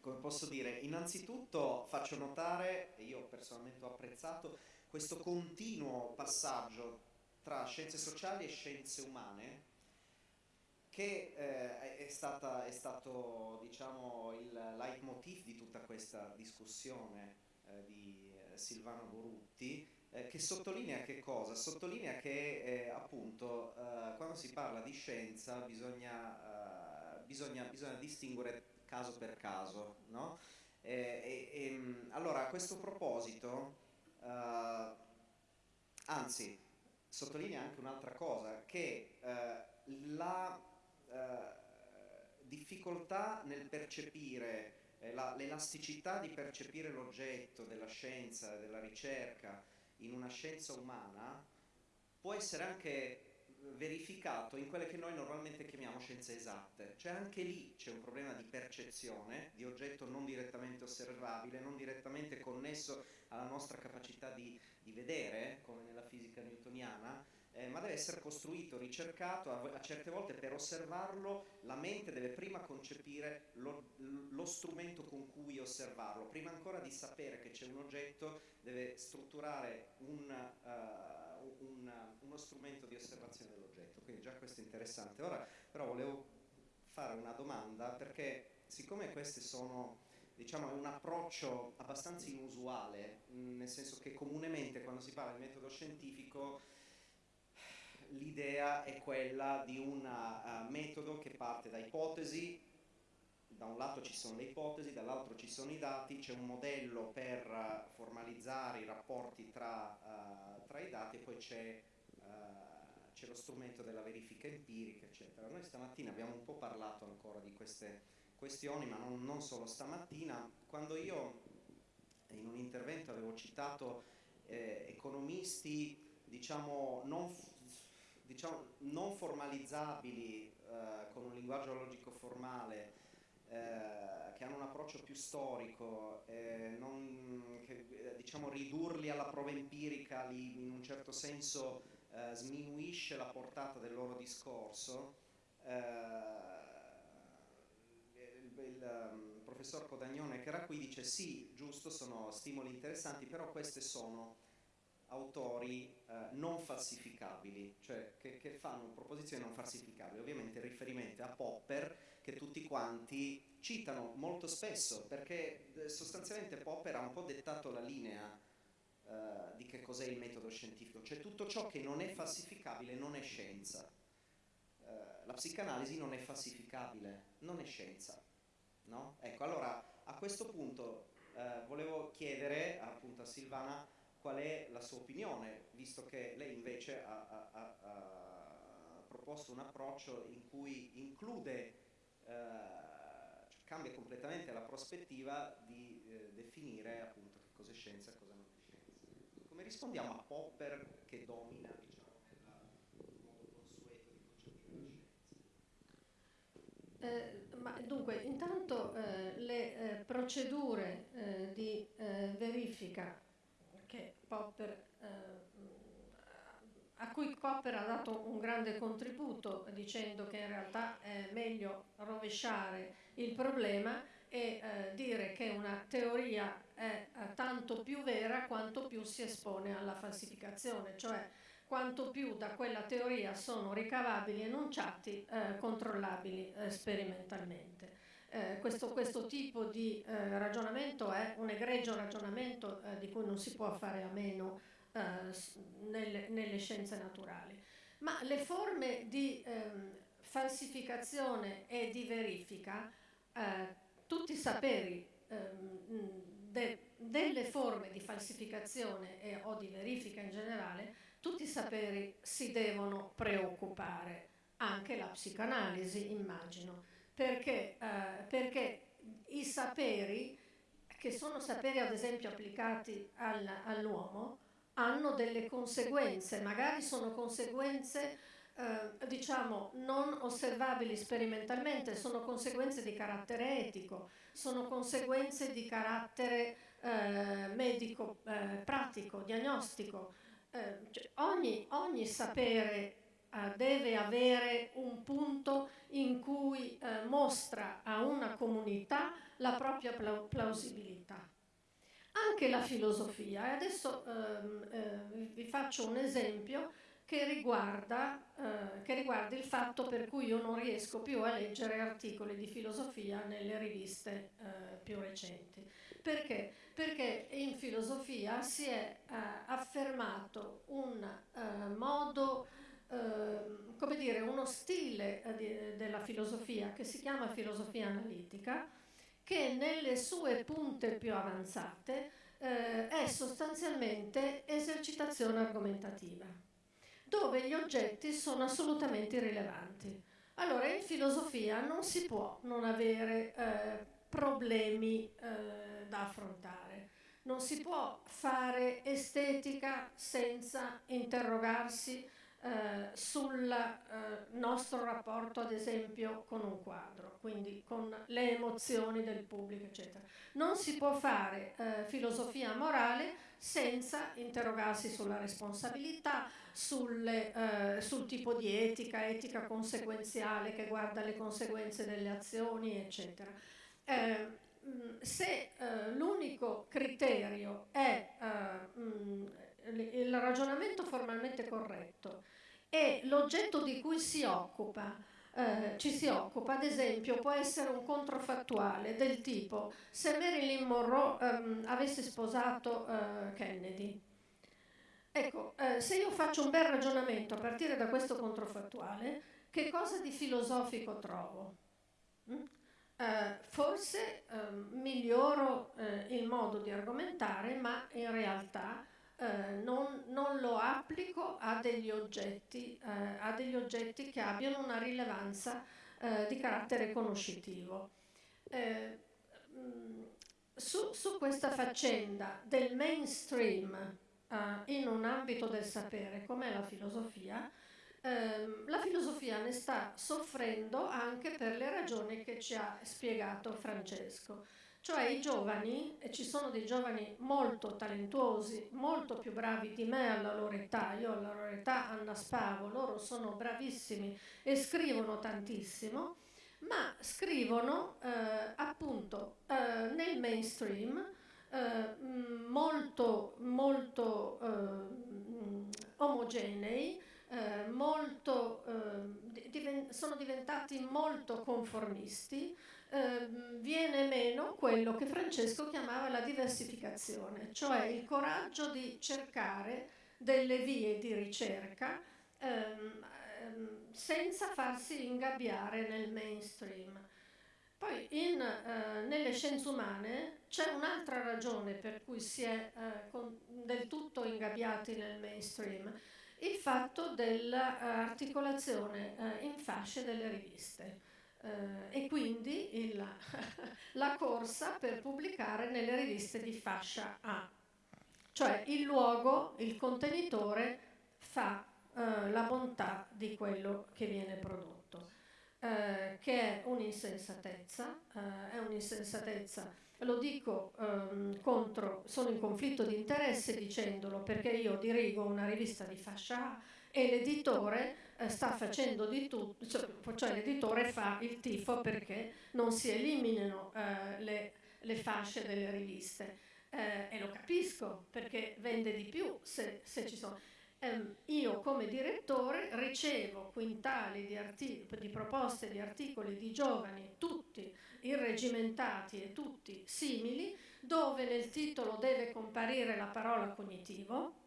come posso dire, innanzitutto faccio notare, e io personalmente ho apprezzato, questo continuo passaggio tra scienze sociali e scienze umane, che eh, è, stata, è, stato diciamo, il leitmotiv di tutta questa discussione eh, di eh, Silvano Borutti, eh, che sottolinea che cosa? Sottolinea che eh, appunto eh, quando si parla di scienza bisogna, bisogna, bisogna distinguere caso per caso. No? E, e, mm, allora a questo proposito, anzi, sottolinea anche un'altra cosa, che la difficoltà nel percepire l'elasticità di percepire l'oggetto della scienza, della ricerca in una scienza umana può essere anche verificato in quelle che noi normalmente chiamiamo scienze esatte, cioè anche lì c'è un problema di percezione, di oggetto non direttamente osservabile, non direttamente connesso alla nostra capacità di, di vedere, come nella fisica newtoniana, eh, ma deve essere costruito, ricercato, a, a, certe volte per osservarlo la mente deve prima concepire lo, lo strumento con cui osservarlo, prima ancora di sapere che c'è un oggetto deve strutturare un, uh, un, uno strumento di osservazione dell'oggetto, quindi già questo è interessante. Ora però volevo fare una domanda perché siccome queste sono diciamo, un approccio abbastanza inusuale, nel senso che comunemente quando si parla di metodo scientifico l'idea è quella di un uh, metodo che parte da ipotesi, da un lato ci sono le ipotesi, dall'altro ci sono i dati, c'è un modello per uh, formalizzare i rapporti tra, uh, tra i dati e poi c'è lo strumento della verifica empirica, eccetera. Noi stamattina abbiamo un po' parlato ancora di queste questioni, ma non, non solo stamattina. Quando io in un intervento avevo citato eh, economisti, diciamo, non diciamo, non formalizzabili eh, con un linguaggio logico formale eh, che hanno un approccio più storico, eh, non, che, eh, diciamo, ridurli alla prova empirica li, in un certo senso eh, sminuisce la portata del loro discorso. Eh, il, il um, professor Codagnone che era qui dice sì, giusto, sono stimoli interessanti, però queste sono autori eh, non falsificabili, cioè che, che, fanno proposizioni non falsificabili, ovviamente riferimento a Popper che tutti quanti citano molto spesso perché eh, sostanzialmente Popper ha un po' dettato la linea eh, di che cos'è il metodo scientifico, cioè tutto ciò che non è falsificabile non è scienza. Eh, la psicanalisi non è falsificabile, non è scienza. No? Ecco, allora a questo punto eh, volevo chiedere appunto a Silvana qual è la sua opinione, visto che lei invece ha, ha, ha, ha proposto un approccio in cui include, cioè cambia completamente la prospettiva di eh, definire appunto che cosa è scienza e cosa non è scienza. Come rispondiamo a Popper che domina diciamo, nel modo consueto di concepire la scienza? Eh, ma dunque, intanto eh, le eh, procedure eh, di verifica che Popper, eh, a cui Popper ha dato un grande contributo dicendo che in realtà è meglio rovesciare il problema e eh, dire che una teoria è eh, tanto più vera quanto più si espone alla falsificazione, cioè quanto più da quella teoria sono ricavabili enunciati eh, controllabili sperimentalmente. eh, questo, questo, tipo di eh, ragionamento è un egregio ragionamento di cui non si può fare a meno nelle, nelle, scienze naturali. Ma le forme di ehm, falsificazione e di verifica, eh, tutti i saperi ehm, de, delle forme di falsificazione e, o di verifica in generale, tutti i saperi si devono preoccupare, anche la psicanalisi immagino, perché, eh, perché i saperi, che sono saperi ad esempio applicati al, all'uomo, hanno delle conseguenze, magari sono conseguenze eh, diciamo non osservabili sperimentalmente, sono conseguenze di carattere etico, sono conseguenze di carattere eh, medico, eh, pratico, diagnostico. Eh, cioè ogni, ogni, sapere eh, deve avere un punto in cui eh, mostra a una comunità la propria plausibilità anche la filosofia. E adesso ehm, eh, vi faccio un esempio che riguarda, eh, che riguarda, il fatto per cui io non riesco più a leggere articoli di filosofia nelle riviste eh, più recenti. Perché? Perché in filosofia si è eh, affermato un eh, modo, ehm, come dire, uno stile eh, di, della filosofia che si chiama filosofia analitica, che nelle sue punte più avanzate eh, è sostanzialmente esercitazione argomentativa dove gli oggetti sono assolutamente irrilevanti. Allora, in filosofia non si può non avere eh, problemi eh, da affrontare, non si può fare estetica senza interrogarsi eh, sul eh, nostro rapporto, ad esempio, con un quadro, quindi con le emozioni del pubblico, eccetera. Non si può fare eh, filosofia morale senza interrogarsi sulla responsabilità, sulle, eh, sul tipo di etica, etica conseguenziale che guarda le conseguenze delle azioni, eccetera. Eh, se eh, l'unico criterio è eh, mh, il ragionamento formalmente corretto e l'oggetto di cui si occupa eh, ci si occupa, ad esempio, può essere un controfattuale del tipo se Marilyn Monroe ehm, avesse sposato eh, Kennedy. Ecco, eh, se io faccio un bel ragionamento a partire da questo controfattuale, che cosa di filosofico trovo? Mm? Eh, forse ehm, miglioro eh, il modo di argomentare, ma in realtà eh, non, non, lo applico a degli, oggetti, eh, a degli oggetti che abbiano una rilevanza eh, di carattere conoscitivo. Eh, mm, su, su, questa faccenda del mainstream eh, in un ambito del sapere come la filosofia, ehm, la filosofia ne sta soffrendo anche per le ragioni che ci ha spiegato Francesco. Cioè i giovani, e ci sono dei giovani molto talentuosi, molto più bravi di me alla loro età, io alla loro età annaspavo, loro sono bravissimi e scrivono tantissimo, ma scrivono eh, appunto eh, nel mainstream eh, molto, molto eh, omogenei, eh, molto, eh, diven- sono diventati molto conformisti, eh, viene meno quello che Francesco chiamava la diversificazione, cioè il coraggio di cercare delle vie di ricerca ehm, ehm, senza farsi ingabbiare nel mainstream. Poi in, eh, nelle scienze umane c'è un'altra ragione per cui si è eh, con, del tutto ingabbiati nel mainstream, il fatto dell'articolazione eh, in fasce delle riviste eh, e quindi il, *laughs* la corsa per pubblicare nelle riviste di fascia A. Cioè il luogo, il contenitore fa eh, la bontà di quello che viene prodotto, eh, che è un'insensatezza, eh, è un'insensatezza lo dico ehm, contro, sono in conflitto di interesse dicendolo perché io dirigo una rivista di fascia A e l'editore eh, sta facendo di tutto, cioè, cioè, l'editore fa il tifo perché non si eliminino eh, le, le, fasce delle riviste. Eh, e lo capisco perché vende di più se, se ci sono. ehm, io come direttore ricevo quintali di, di proposte di articoli di giovani, tutti irregimentati e tutti simili, dove nel titolo deve comparire la parola cognitivo,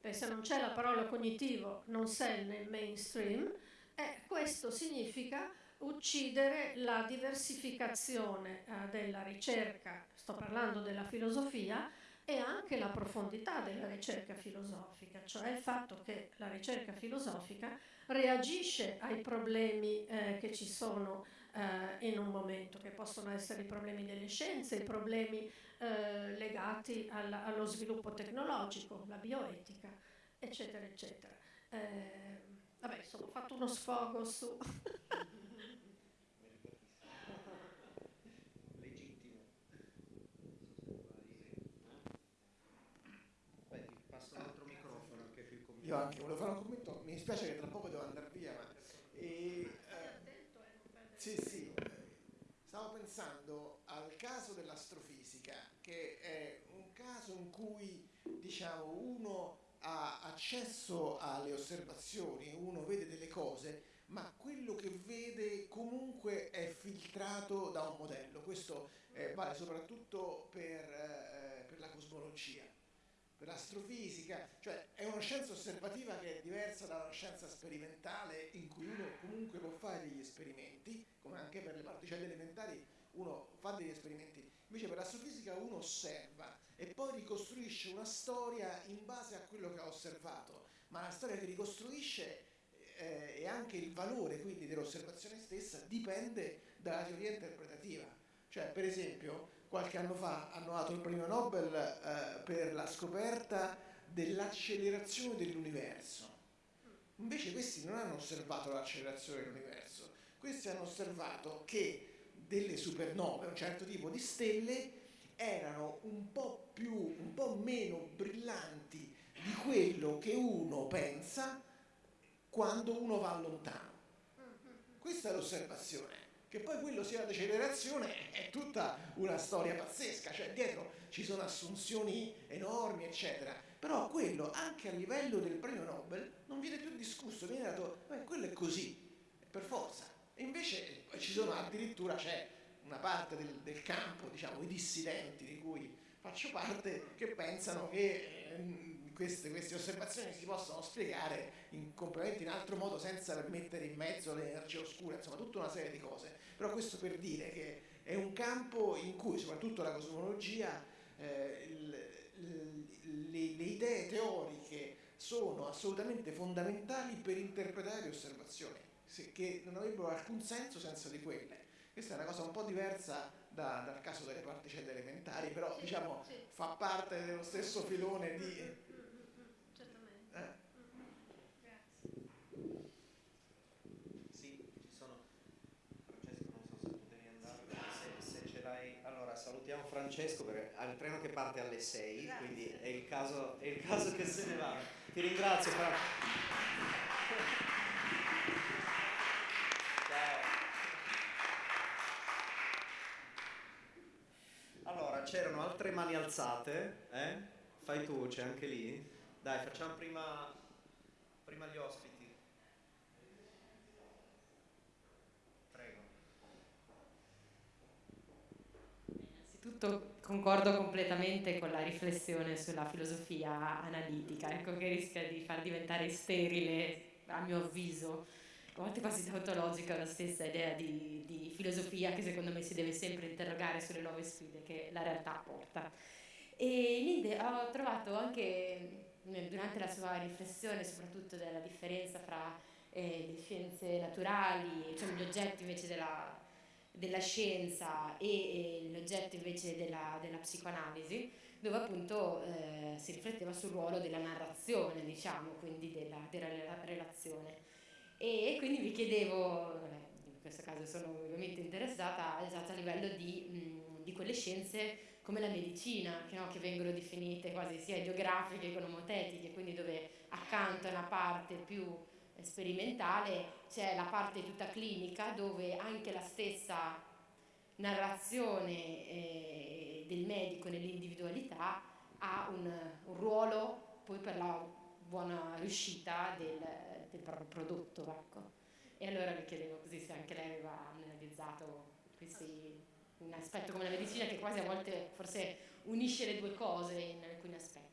eh, se non c'è la parola cognitivo non sei nel mainstream, e questo significa uccidere la diversificazione eh, della ricerca, sto parlando della filosofia, e anche la profondità della ricerca filosofica, cioè il fatto che la ricerca filosofica reagisce ai problemi eh, che ci sono eh, in un momento, che possono essere i problemi delle scienze, i problemi eh, legati alla, allo sviluppo tecnologico, la bioetica, eccetera, eccetera. Eh, vabbè, insomma, ho fatto uno sfogo su... *laughs* Io anche volevo fare un commento, mi dispiace che tra poco devo andare via, ma... E, eh, sì, sì, stavo pensando al caso dell'astrofisica, che è un caso in cui diciamo, uno ha accesso alle osservazioni, uno vede delle cose, ma quello che vede comunque è filtrato da un modello. Questo eh, vale soprattutto per, eh, per la cosmologia per l'astrofisica, cioè è una scienza osservativa che è diversa da una scienza sperimentale in cui uno comunque può fare degli esperimenti, come anche per le particelle elementari uno fa degli esperimenti, invece per l'astrofisica uno osserva e poi ricostruisce una storia in base a quello che ha osservato, ma la storia che ricostruisce eh, e anche il valore quindi dell'osservazione stessa dipende dalla teoria interpretativa. Cioè, per esempio, qualche anno fa hanno dato il premio Nobel eh, per la scoperta dell'accelerazione dell'universo. Invece questi non hanno osservato l'accelerazione dell'universo, questi hanno osservato che delle supernove, un certo tipo di stelle, erano un po' più, un po' meno brillanti di quello che uno pensa quando uno va lontano. Questa è l'osservazione che poi quello sia la decelerazione è tutta una storia pazzesca, cioè dietro ci sono assunzioni enormi, eccetera. Però quello, anche a livello del premio Nobel, non viene più discusso, viene dato, beh, quello è così, per forza. Invece ci sono addirittura, c'è una parte del, del, campo, diciamo, i dissidenti di cui faccio parte, che pensano che eh, queste, queste, osservazioni si possono spiegare in, completamente in altro modo senza mettere in mezzo l'energia oscura, insomma tutta una serie di cose. Però questo per dire che è un campo in cui soprattutto la cosmologia, eh, il, le, le idee teoriche sono assolutamente fondamentali per interpretare le osservazioni, che non avrebbero alcun senso senza di quelle. Questa è una cosa un po' diversa da, dal caso delle particelle elementari, però diciamo fa parte dello stesso filone di salutiamo Francesco perché ha il treno che parte alle 6, Grazie. quindi è il, caso, è il, caso, che se ne va. Ti ringrazio Francesco. Allora, c'erano altre mani alzate, eh? Fai tu, c'è anche lì. Dai, facciamo prima, prima gli ospiti. innanzitutto concordo completamente con la riflessione sulla filosofia analitica, ecco che rischia di far diventare sterile, a mio avviso, a volte quasi tautologica la stessa idea di, di, filosofia che secondo me si deve sempre interrogare sulle nuove sfide che la realtà porta. E Linde ho trovato anche durante la sua riflessione soprattutto della differenza fra eh, le scienze naturali, cioè gli oggetti invece della della scienza e, e l'oggetto invece della, della, psicoanalisi, dove appunto eh, si rifletteva sul ruolo della narrazione, diciamo, quindi della, della relazione. E, quindi vi chiedevo, in questo caso sono ovviamente interessata esatto a livello di, mh, di quelle scienze come la medicina, che, no, che, vengono definite quasi sia geografiche che nomotetiche, quindi dove accanto a una parte più sperimentale c'è la parte tutta clinica dove anche la stessa narrazione eh, del medico nell'individualità ha un, un, ruolo poi per la buona riuscita del, proprio prodotto. Ecco. E allora mi chiedevo così se anche lei aveva analizzato questi, un aspetto come la medicina che quasi a volte forse unisce le due cose in alcuni aspetti.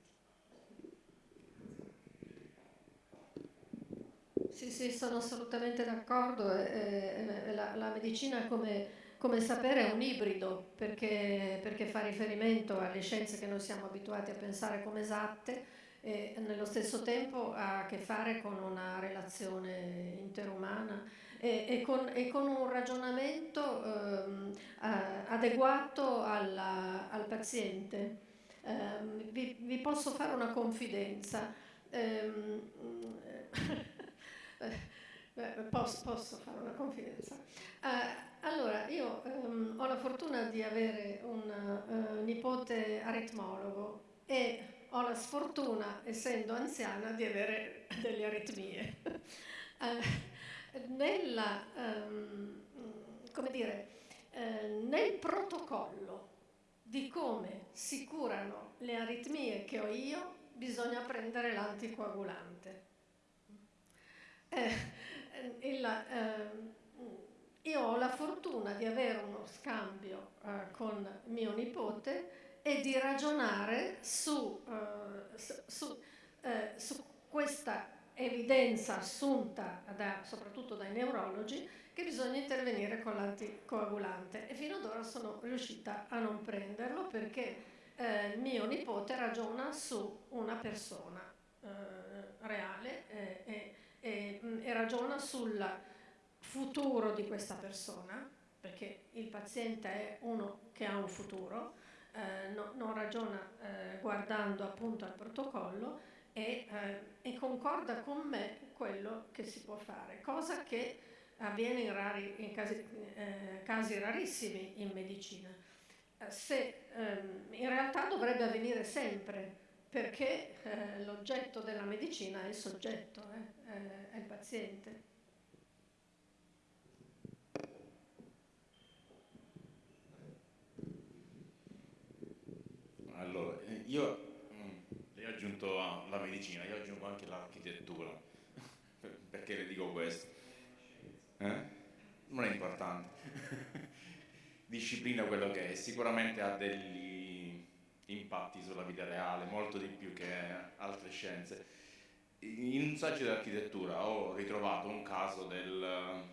Sì, sì, sono assolutamente d'accordo. Eh, la, la, medicina, come, come, sapere, è un ibrido perché, perché, fa riferimento alle scienze che noi siamo abituati a pensare come esatte e nello stesso tempo ha a che fare con una relazione interumana e, e, con, e con, un ragionamento ehm, adeguato alla, al paziente. Eh, vi, vi, posso fare una confidenza. Eh, *laughs* eh, posso, posso, fare una confidenza. Eh, allora, io ehm, ho la fortuna di avere un uh, nipote aritmologo e ho la sfortuna, essendo anziana, di avere delle aritmie. eh, nella, um, dire, eh, nel protocollo di come si curano le aritmie che ho io, bisogna prendere l'anticoagulante. Eh, il, eh, io ho la fortuna di avere uno scambio eh, con mio nipote e di ragionare su, eh, su, eh, su questa evidenza assunta da, soprattutto dai neurologi che bisogna intervenire con l'anticoagulante. E fino ad ora sono riuscita a non prenderlo perché eh, mio nipote ragiona su una persona eh, reale eh, e, e ragiona sul futuro di questa persona, perché il paziente è uno che ha un futuro, eh, no, non ragiona eh, guardando appunto al protocollo e, eh, e, concorda con me quello che si può fare, cosa che avviene in, rari, in casi, eh, casi, rarissimi in medicina. Eh, se, ehm, in realtà dovrebbe avvenire sempre, perché l'oggetto della medicina è il soggetto, è il paziente. Allora, eh, io mm, lei ha aggiunto la medicina, io aggiungo anche l'architettura. *laughs* Perché le dico questo? Eh? Non è importante. *laughs* Disciplina quello che è, sicuramente ha degli impatti sulla vita reale, molto di più che altre scienze. In un saggio di architettura ho ritrovato un caso del,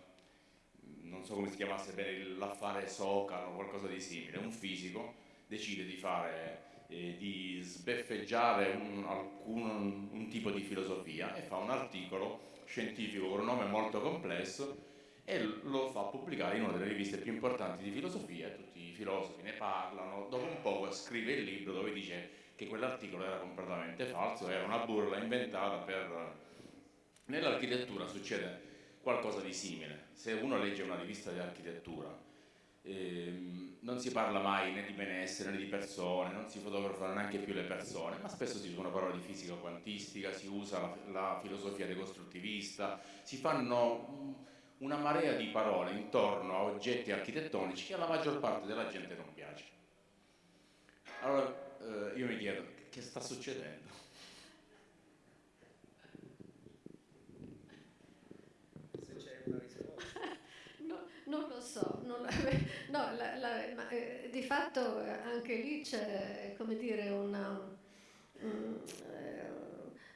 non so come si chiamasse bene, l'affare Socan o qualcosa di simile, un fisico decide di fare, eh, di sbeffeggiare un, alcun, un tipo di filosofia. E fa un articolo scientifico con un nome molto complesso e lo fa pubblicare in una delle riviste più importanti di filosofia tutti i filosofi ne parlano, dopo un po' scrive il libro dove dice che quell'articolo era completamente falso, era una burla inventata per... Nell'architettura succede qualcosa di simile, se uno legge una rivista di architettura ehm, non si parla mai né di benessere né di persone, non si fotografano neanche più le persone, ma spesso si usano parole di fisica quantistica, si usa la, la filosofia decostruttivista, si fanno una marea di parole intorno a oggetti architettonici che alla maggior parte della gente non piace. Allora eh, io mi chiedo, che sta succedendo? Se c'è una risposta. *laughs* No, non lo so, non, no, la, la, ma, eh, di fatto anche lì c'è, come dire, una... Um, eh,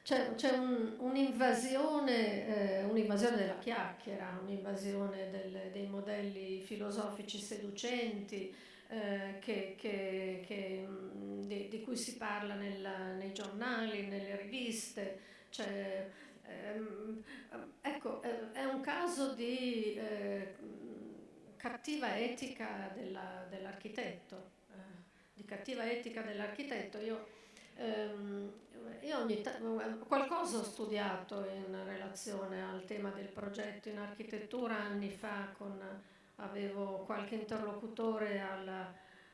c'è, c'è un, un'invasione, eh, un'invasione della chiacchiera, un'invasione del, dei modelli filosofici seducenti eh, che, che, che, mm, di, di, cui si parla nel, nei giornali, nelle riviste. Cioè, ehm, ecco, eh, è un caso di eh, cattiva etica della, dell'architetto, eh, di cattiva etica dell'architetto. Io, ehm, io t- qualcosa ho studiato in relazione al tema del progetto in architettura anni fa, con, avevo qualche interlocutore al,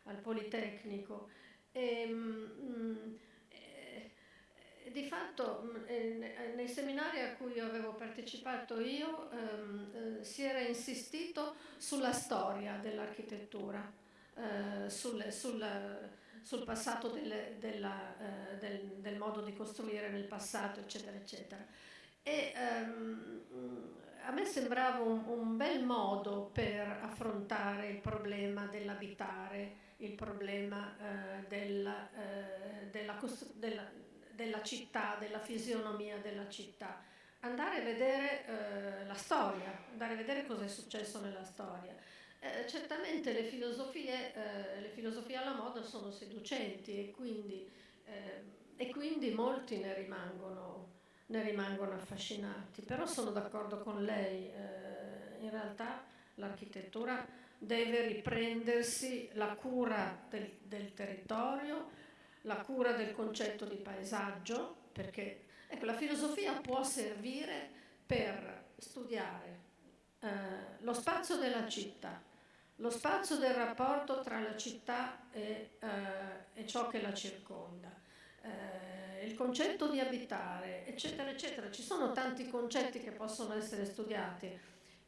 al Politecnico e, mm, e, di fatto mm, nei seminari a cui avevo partecipato io ehm, eh, si era insistito sulla storia dell'architettura, eh, sul, sul sul passato del, della, eh, del, del, modo di costruire nel passato, eccetera, eccetera. E ehm, a me sembrava un, un, bel modo per affrontare il problema dell'abitare, il problema eh, della, eh, della, della, della, città, della fisionomia della città. Andare a vedere eh, la storia, andare a vedere cosa è successo nella storia. Eh, certamente le filosofie, eh, le filosofie, alla moda sono seducenti e quindi, eh, e quindi molti ne rimangono, ne rimangono, affascinati, però sono d'accordo con lei, eh, in realtà l'architettura deve riprendersi la cura del, del, territorio, la cura del concetto di paesaggio, perché ecco, la filosofia può servire per studiare eh, lo spazio della città, lo spazio del rapporto tra la città e, eh, e ciò che la circonda, eh, il concetto di abitare, eccetera, eccetera. Ci sono tanti concetti che possono essere studiati,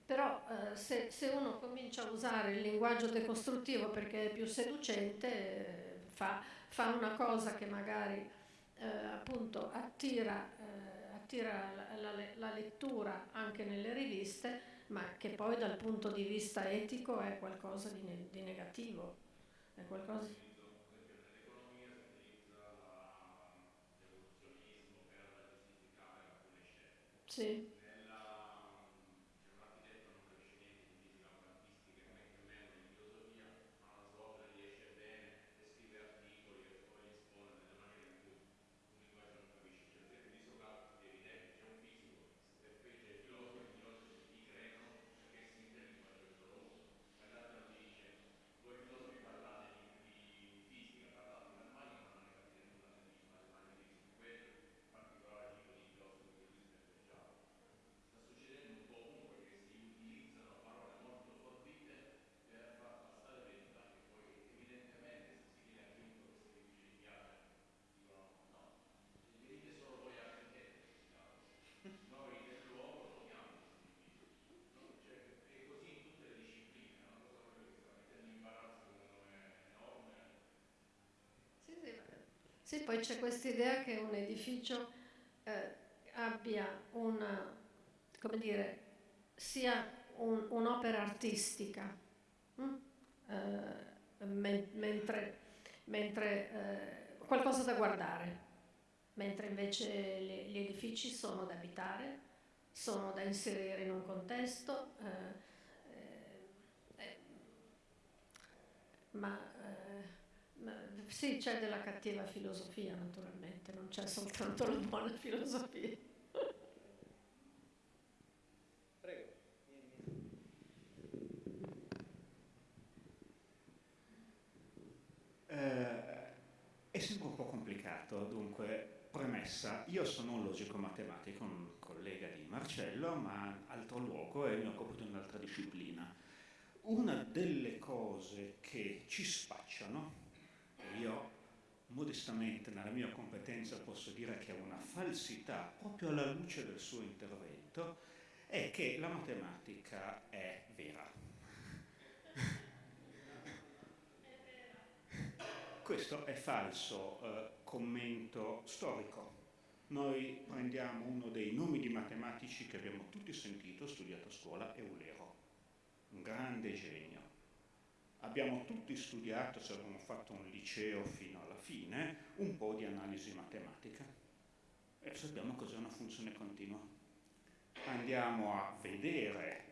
però eh, se, se, uno comincia a usare il linguaggio decostruttivo perché è più seducente, eh, fa, fa, una cosa che magari eh, appunto attira, eh, attira la, la, la lettura anche nelle riviste, ma che poi dal punto di vista etico è qualcosa di, ne- di negativo. È qualcosa... Sì. Sì, poi c'è questa idea che un edificio eh, abbia una, come dire, sia un, un'opera artistica, hm? eh, men- mentre, mentre eh, qualcosa da guardare, mentre invece le, gli edifici sono da abitare, sono da inserire in un contesto, eh, eh, eh, ma sì, c'è della cattiva filosofia naturalmente, non c'è soltanto la buona filosofia. Prego. Eh, è sempre un po' complicato, dunque, premessa, io sono un logico matematico, un collega di Marcello, ma altro luogo e mi occupo di un'altra disciplina. Una delle cose che ci spacciano io modestamente nella mia competenza posso dire che è una falsità proprio alla luce del suo intervento, è che la matematica è vera. Questo è falso eh, commento storico. Noi prendiamo uno dei nomi di matematici che abbiamo tutti sentito, studiato a scuola, Eulero, un grande genio abbiamo tutti studiato, se abbiamo fatto un liceo fino alla fine, un po' di analisi matematica e sappiamo cos'è una funzione continua. Andiamo a vedere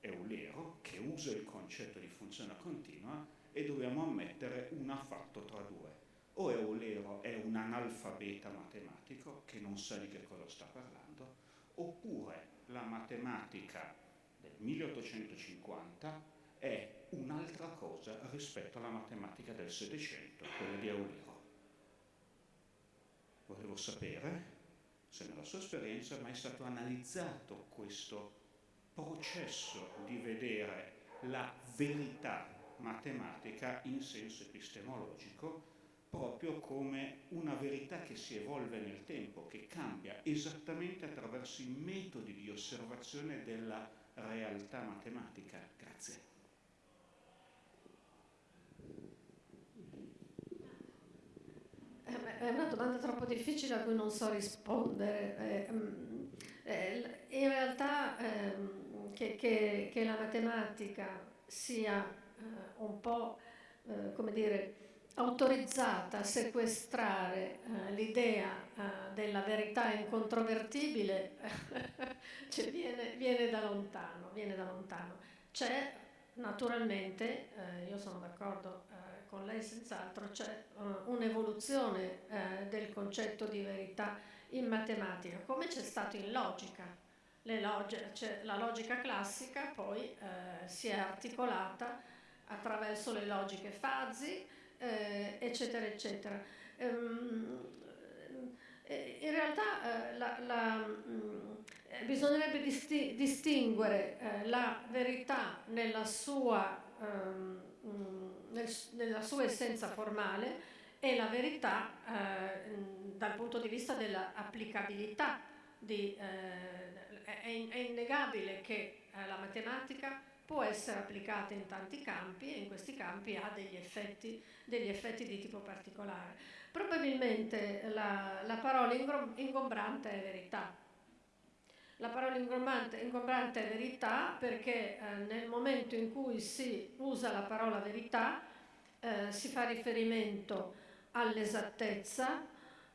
Eulero che usa il concetto di funzione continua e dobbiamo ammettere un affatto tra due. O Eulero è un analfabeta matematico che non sa di che cosa sta parlando, oppure la matematica del 1850 è un'altra cosa rispetto alla matematica del Settecento, quella di Eulero. Volevo sapere se nella sua esperienza è mai stato analizzato questo processo di vedere la verità matematica in senso epistemologico proprio come una verità che si evolve nel tempo, che cambia esattamente attraverso i metodi di osservazione della realtà matematica. Grazie. È una domanda troppo difficile a cui non so rispondere. Eh, mm, eh, in realtà ehm, che, che, che, la matematica sia eh, un po', eh, come dire, autorizzata a sequestrare l'idea della verità incontrovertibile *laughs* cioè viene, viene, da lontano, viene da lontano. C'è naturalmente, io sono d'accordo con lei senz'altro, c'è uh, un'evoluzione eh, del concetto di verità in matematica, come c'è stato in logica. Log- cioè, la logica classica poi eh, si è articolata attraverso le logiche fasi, eh, eccetera, eccetera. Eh, in realtà la, la, mh, mm, bisognerebbe disti- distinguere la verità nella sua, mm, nel, nella sua essenza formale e la verità eh, dal punto di vista dell'applicabilità. Eh, è, è, innegabile che eh, la matematica può essere applicata in tanti campi e in questi campi ha degli effetti, degli effetti di tipo particolare. Probabilmente la, la parola ingombrante è verità. La parola ingombrante, ingombrante è verità perché eh, nel momento in cui si usa la parola verità eh, si fa riferimento all'esattezza,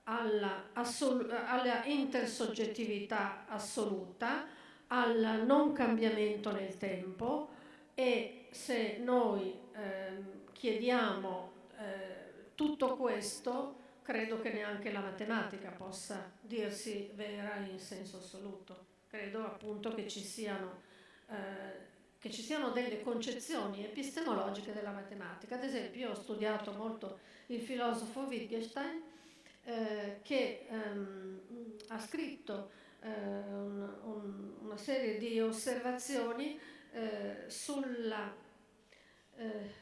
alla, alla intersoggettività assoluta, al non cambiamento nel tempo e se noi eh, chiediamo eh, tutto questo, credo che neanche la matematica possa dirsi vera in senso assoluto. Credo appunto che ci siano, eh, che ci siano delle concezioni epistemologiche della matematica. Ad esempio, io ho studiato molto il filosofo Wittgenstein, eh, che ehm, ha scritto eh, un, un, una serie di osservazioni eh, sulla eh,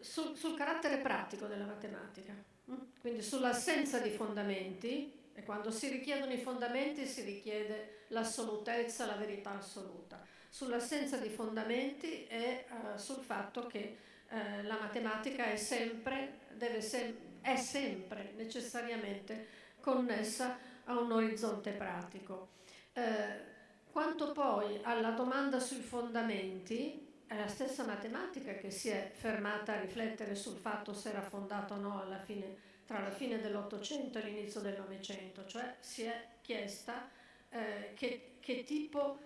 sul, sul, carattere pratico della matematica, mm? quindi sull'assenza di fondamenti, e quando si richiedono i fondamenti si richiede l'assolutezza, la verità assoluta, sull'assenza di fondamenti e uh, sul fatto che uh, la matematica è sempre, sem- è sempre necessariamente connessa a un orizzonte pratico. Eh, quanto poi alla domanda sui fondamenti, è la stessa matematica che si è fermata a riflettere sul fatto se era fondata o no fine, tra la fine dell'Ottocento e l'inizio del Novecento, cioè si è chiesta eh, che, che, tipo,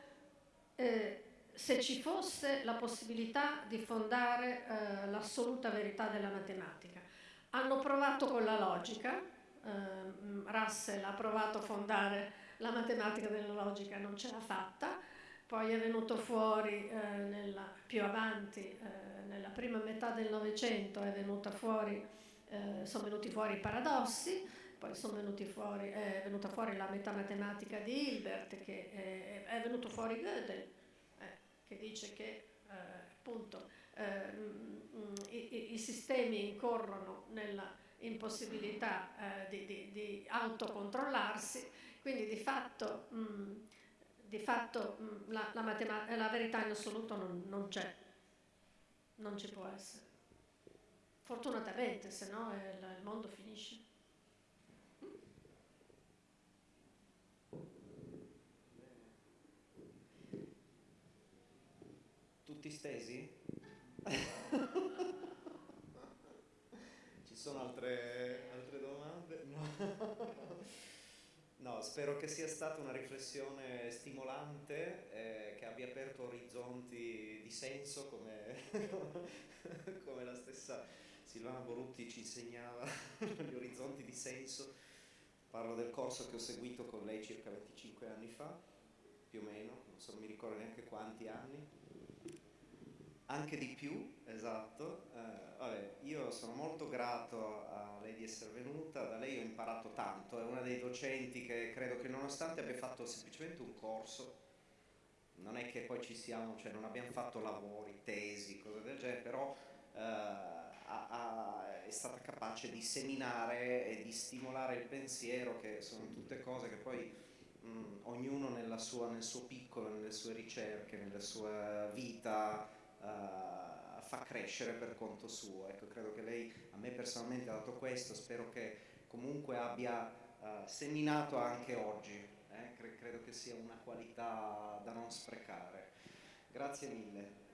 eh, se ci fosse la possibilità di fondare eh, l'assoluta verità della matematica. Hanno provato con la logica, eh, Russell ha provato a fondare la matematica della logica, non ce l'ha fatta, poi è venuto fuori eh, nella, più avanti, eh, nella prima metà del Novecento, eh, sono venuti fuori i paradossi, poi fuori, è venuta fuori la metamatematica di Hilbert, che è, è venuto fuori Gödel, eh, che dice che eh, appunto i, i sistemi incorrono nella impossibilità eh, di, di, di, autocontrollarsi, quindi di fatto, mh, mm, di fatto mh, mm, la, la, matema- la, verità in assoluto non, non, c'è, non ci può essere. Fortunatamente, se no il, il mondo finisce. Stesi? sono altre, altre domande? No. no. spero che sia stata una riflessione stimolante, eh, che abbia aperto orizzonti di senso, come, come la stessa Silvana Borutti ci insegnava, gli orizzonti di senso. Parlo del corso che ho seguito con lei circa 25 anni fa, più o meno, non so, mi ricordo neanche quanti anni anche di più, esatto. Eh, vabbè, io sono molto grato a lei di essere venuta, da lei ho imparato tanto, è una dei docenti che credo che nonostante abbia fatto semplicemente un corso, non è che poi ci siamo, cioè non abbiamo fatto lavori, tesi, cose del genere, però eh, ha, ha, è stata capace di seminare e di stimolare il pensiero, che sono tutte cose che poi mh, ognuno sua, nel suo piccolo, nelle sue ricerche, nella sua vita, fa crescere per conto suo. Ecco, credo che lei a me personalmente ha dato questo, spero che comunque abbia uh, seminato anche oggi, eh? Cre credo che sia una qualità da non sprecare. Grazie mille.